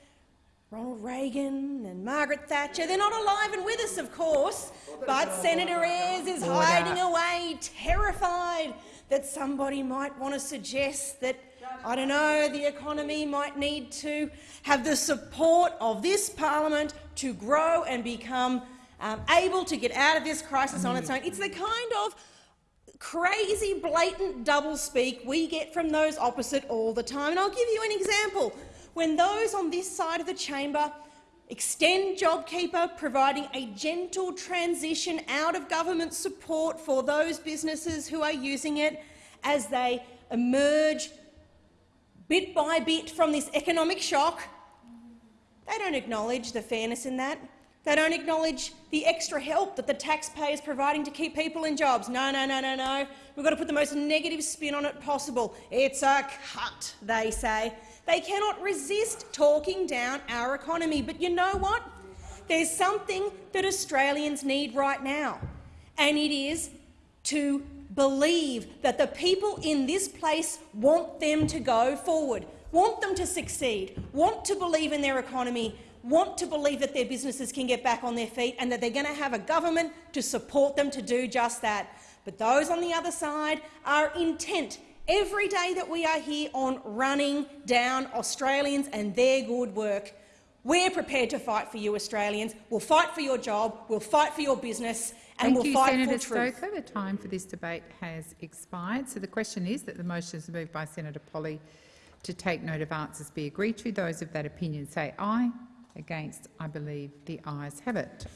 Ronald Reagan and Margaret Thatcher. They're not alive and with us, of course, but Senator Ayres is hiding away, terrified that somebody might want to suggest that, I don't know, the economy might need to have the support of this parliament to grow and become um, able to get out of this crisis on its own. It's the kind of crazy, blatant doublespeak we get from those opposite all the time. And I'll give you an example. When those on this side of the chamber extend JobKeeper, providing a gentle transition out of government support for those businesses who are using it as they emerge bit by bit from this economic shock, they don't acknowledge the fairness in that. They don't acknowledge the extra help that the taxpayer is providing to keep people in jobs. No, no, no, no, no. We've got to put the most negative spin on it possible. It's a cut, they say. They cannot resist talking down our economy. But you know what? There's something that Australians need right now, and it is to believe that the people in this place want them to go forward, want them to succeed, want to believe in their economy, want to believe that their businesses can get back on their feet and that they're going to have a government to support them to do just that. But those on the other side are intent every day that we are here on running down Australians and their good work. We're prepared to fight for you, Australians. We'll fight for your job, we'll fight for your business, and Thank we'll you, fight Senator for truth. Stoker. The time for this debate has expired. So the question is that the motion is moved by Senator Polly to take note of answers be agreed to. Those of that opinion say aye. Against, I believe the ayes have it.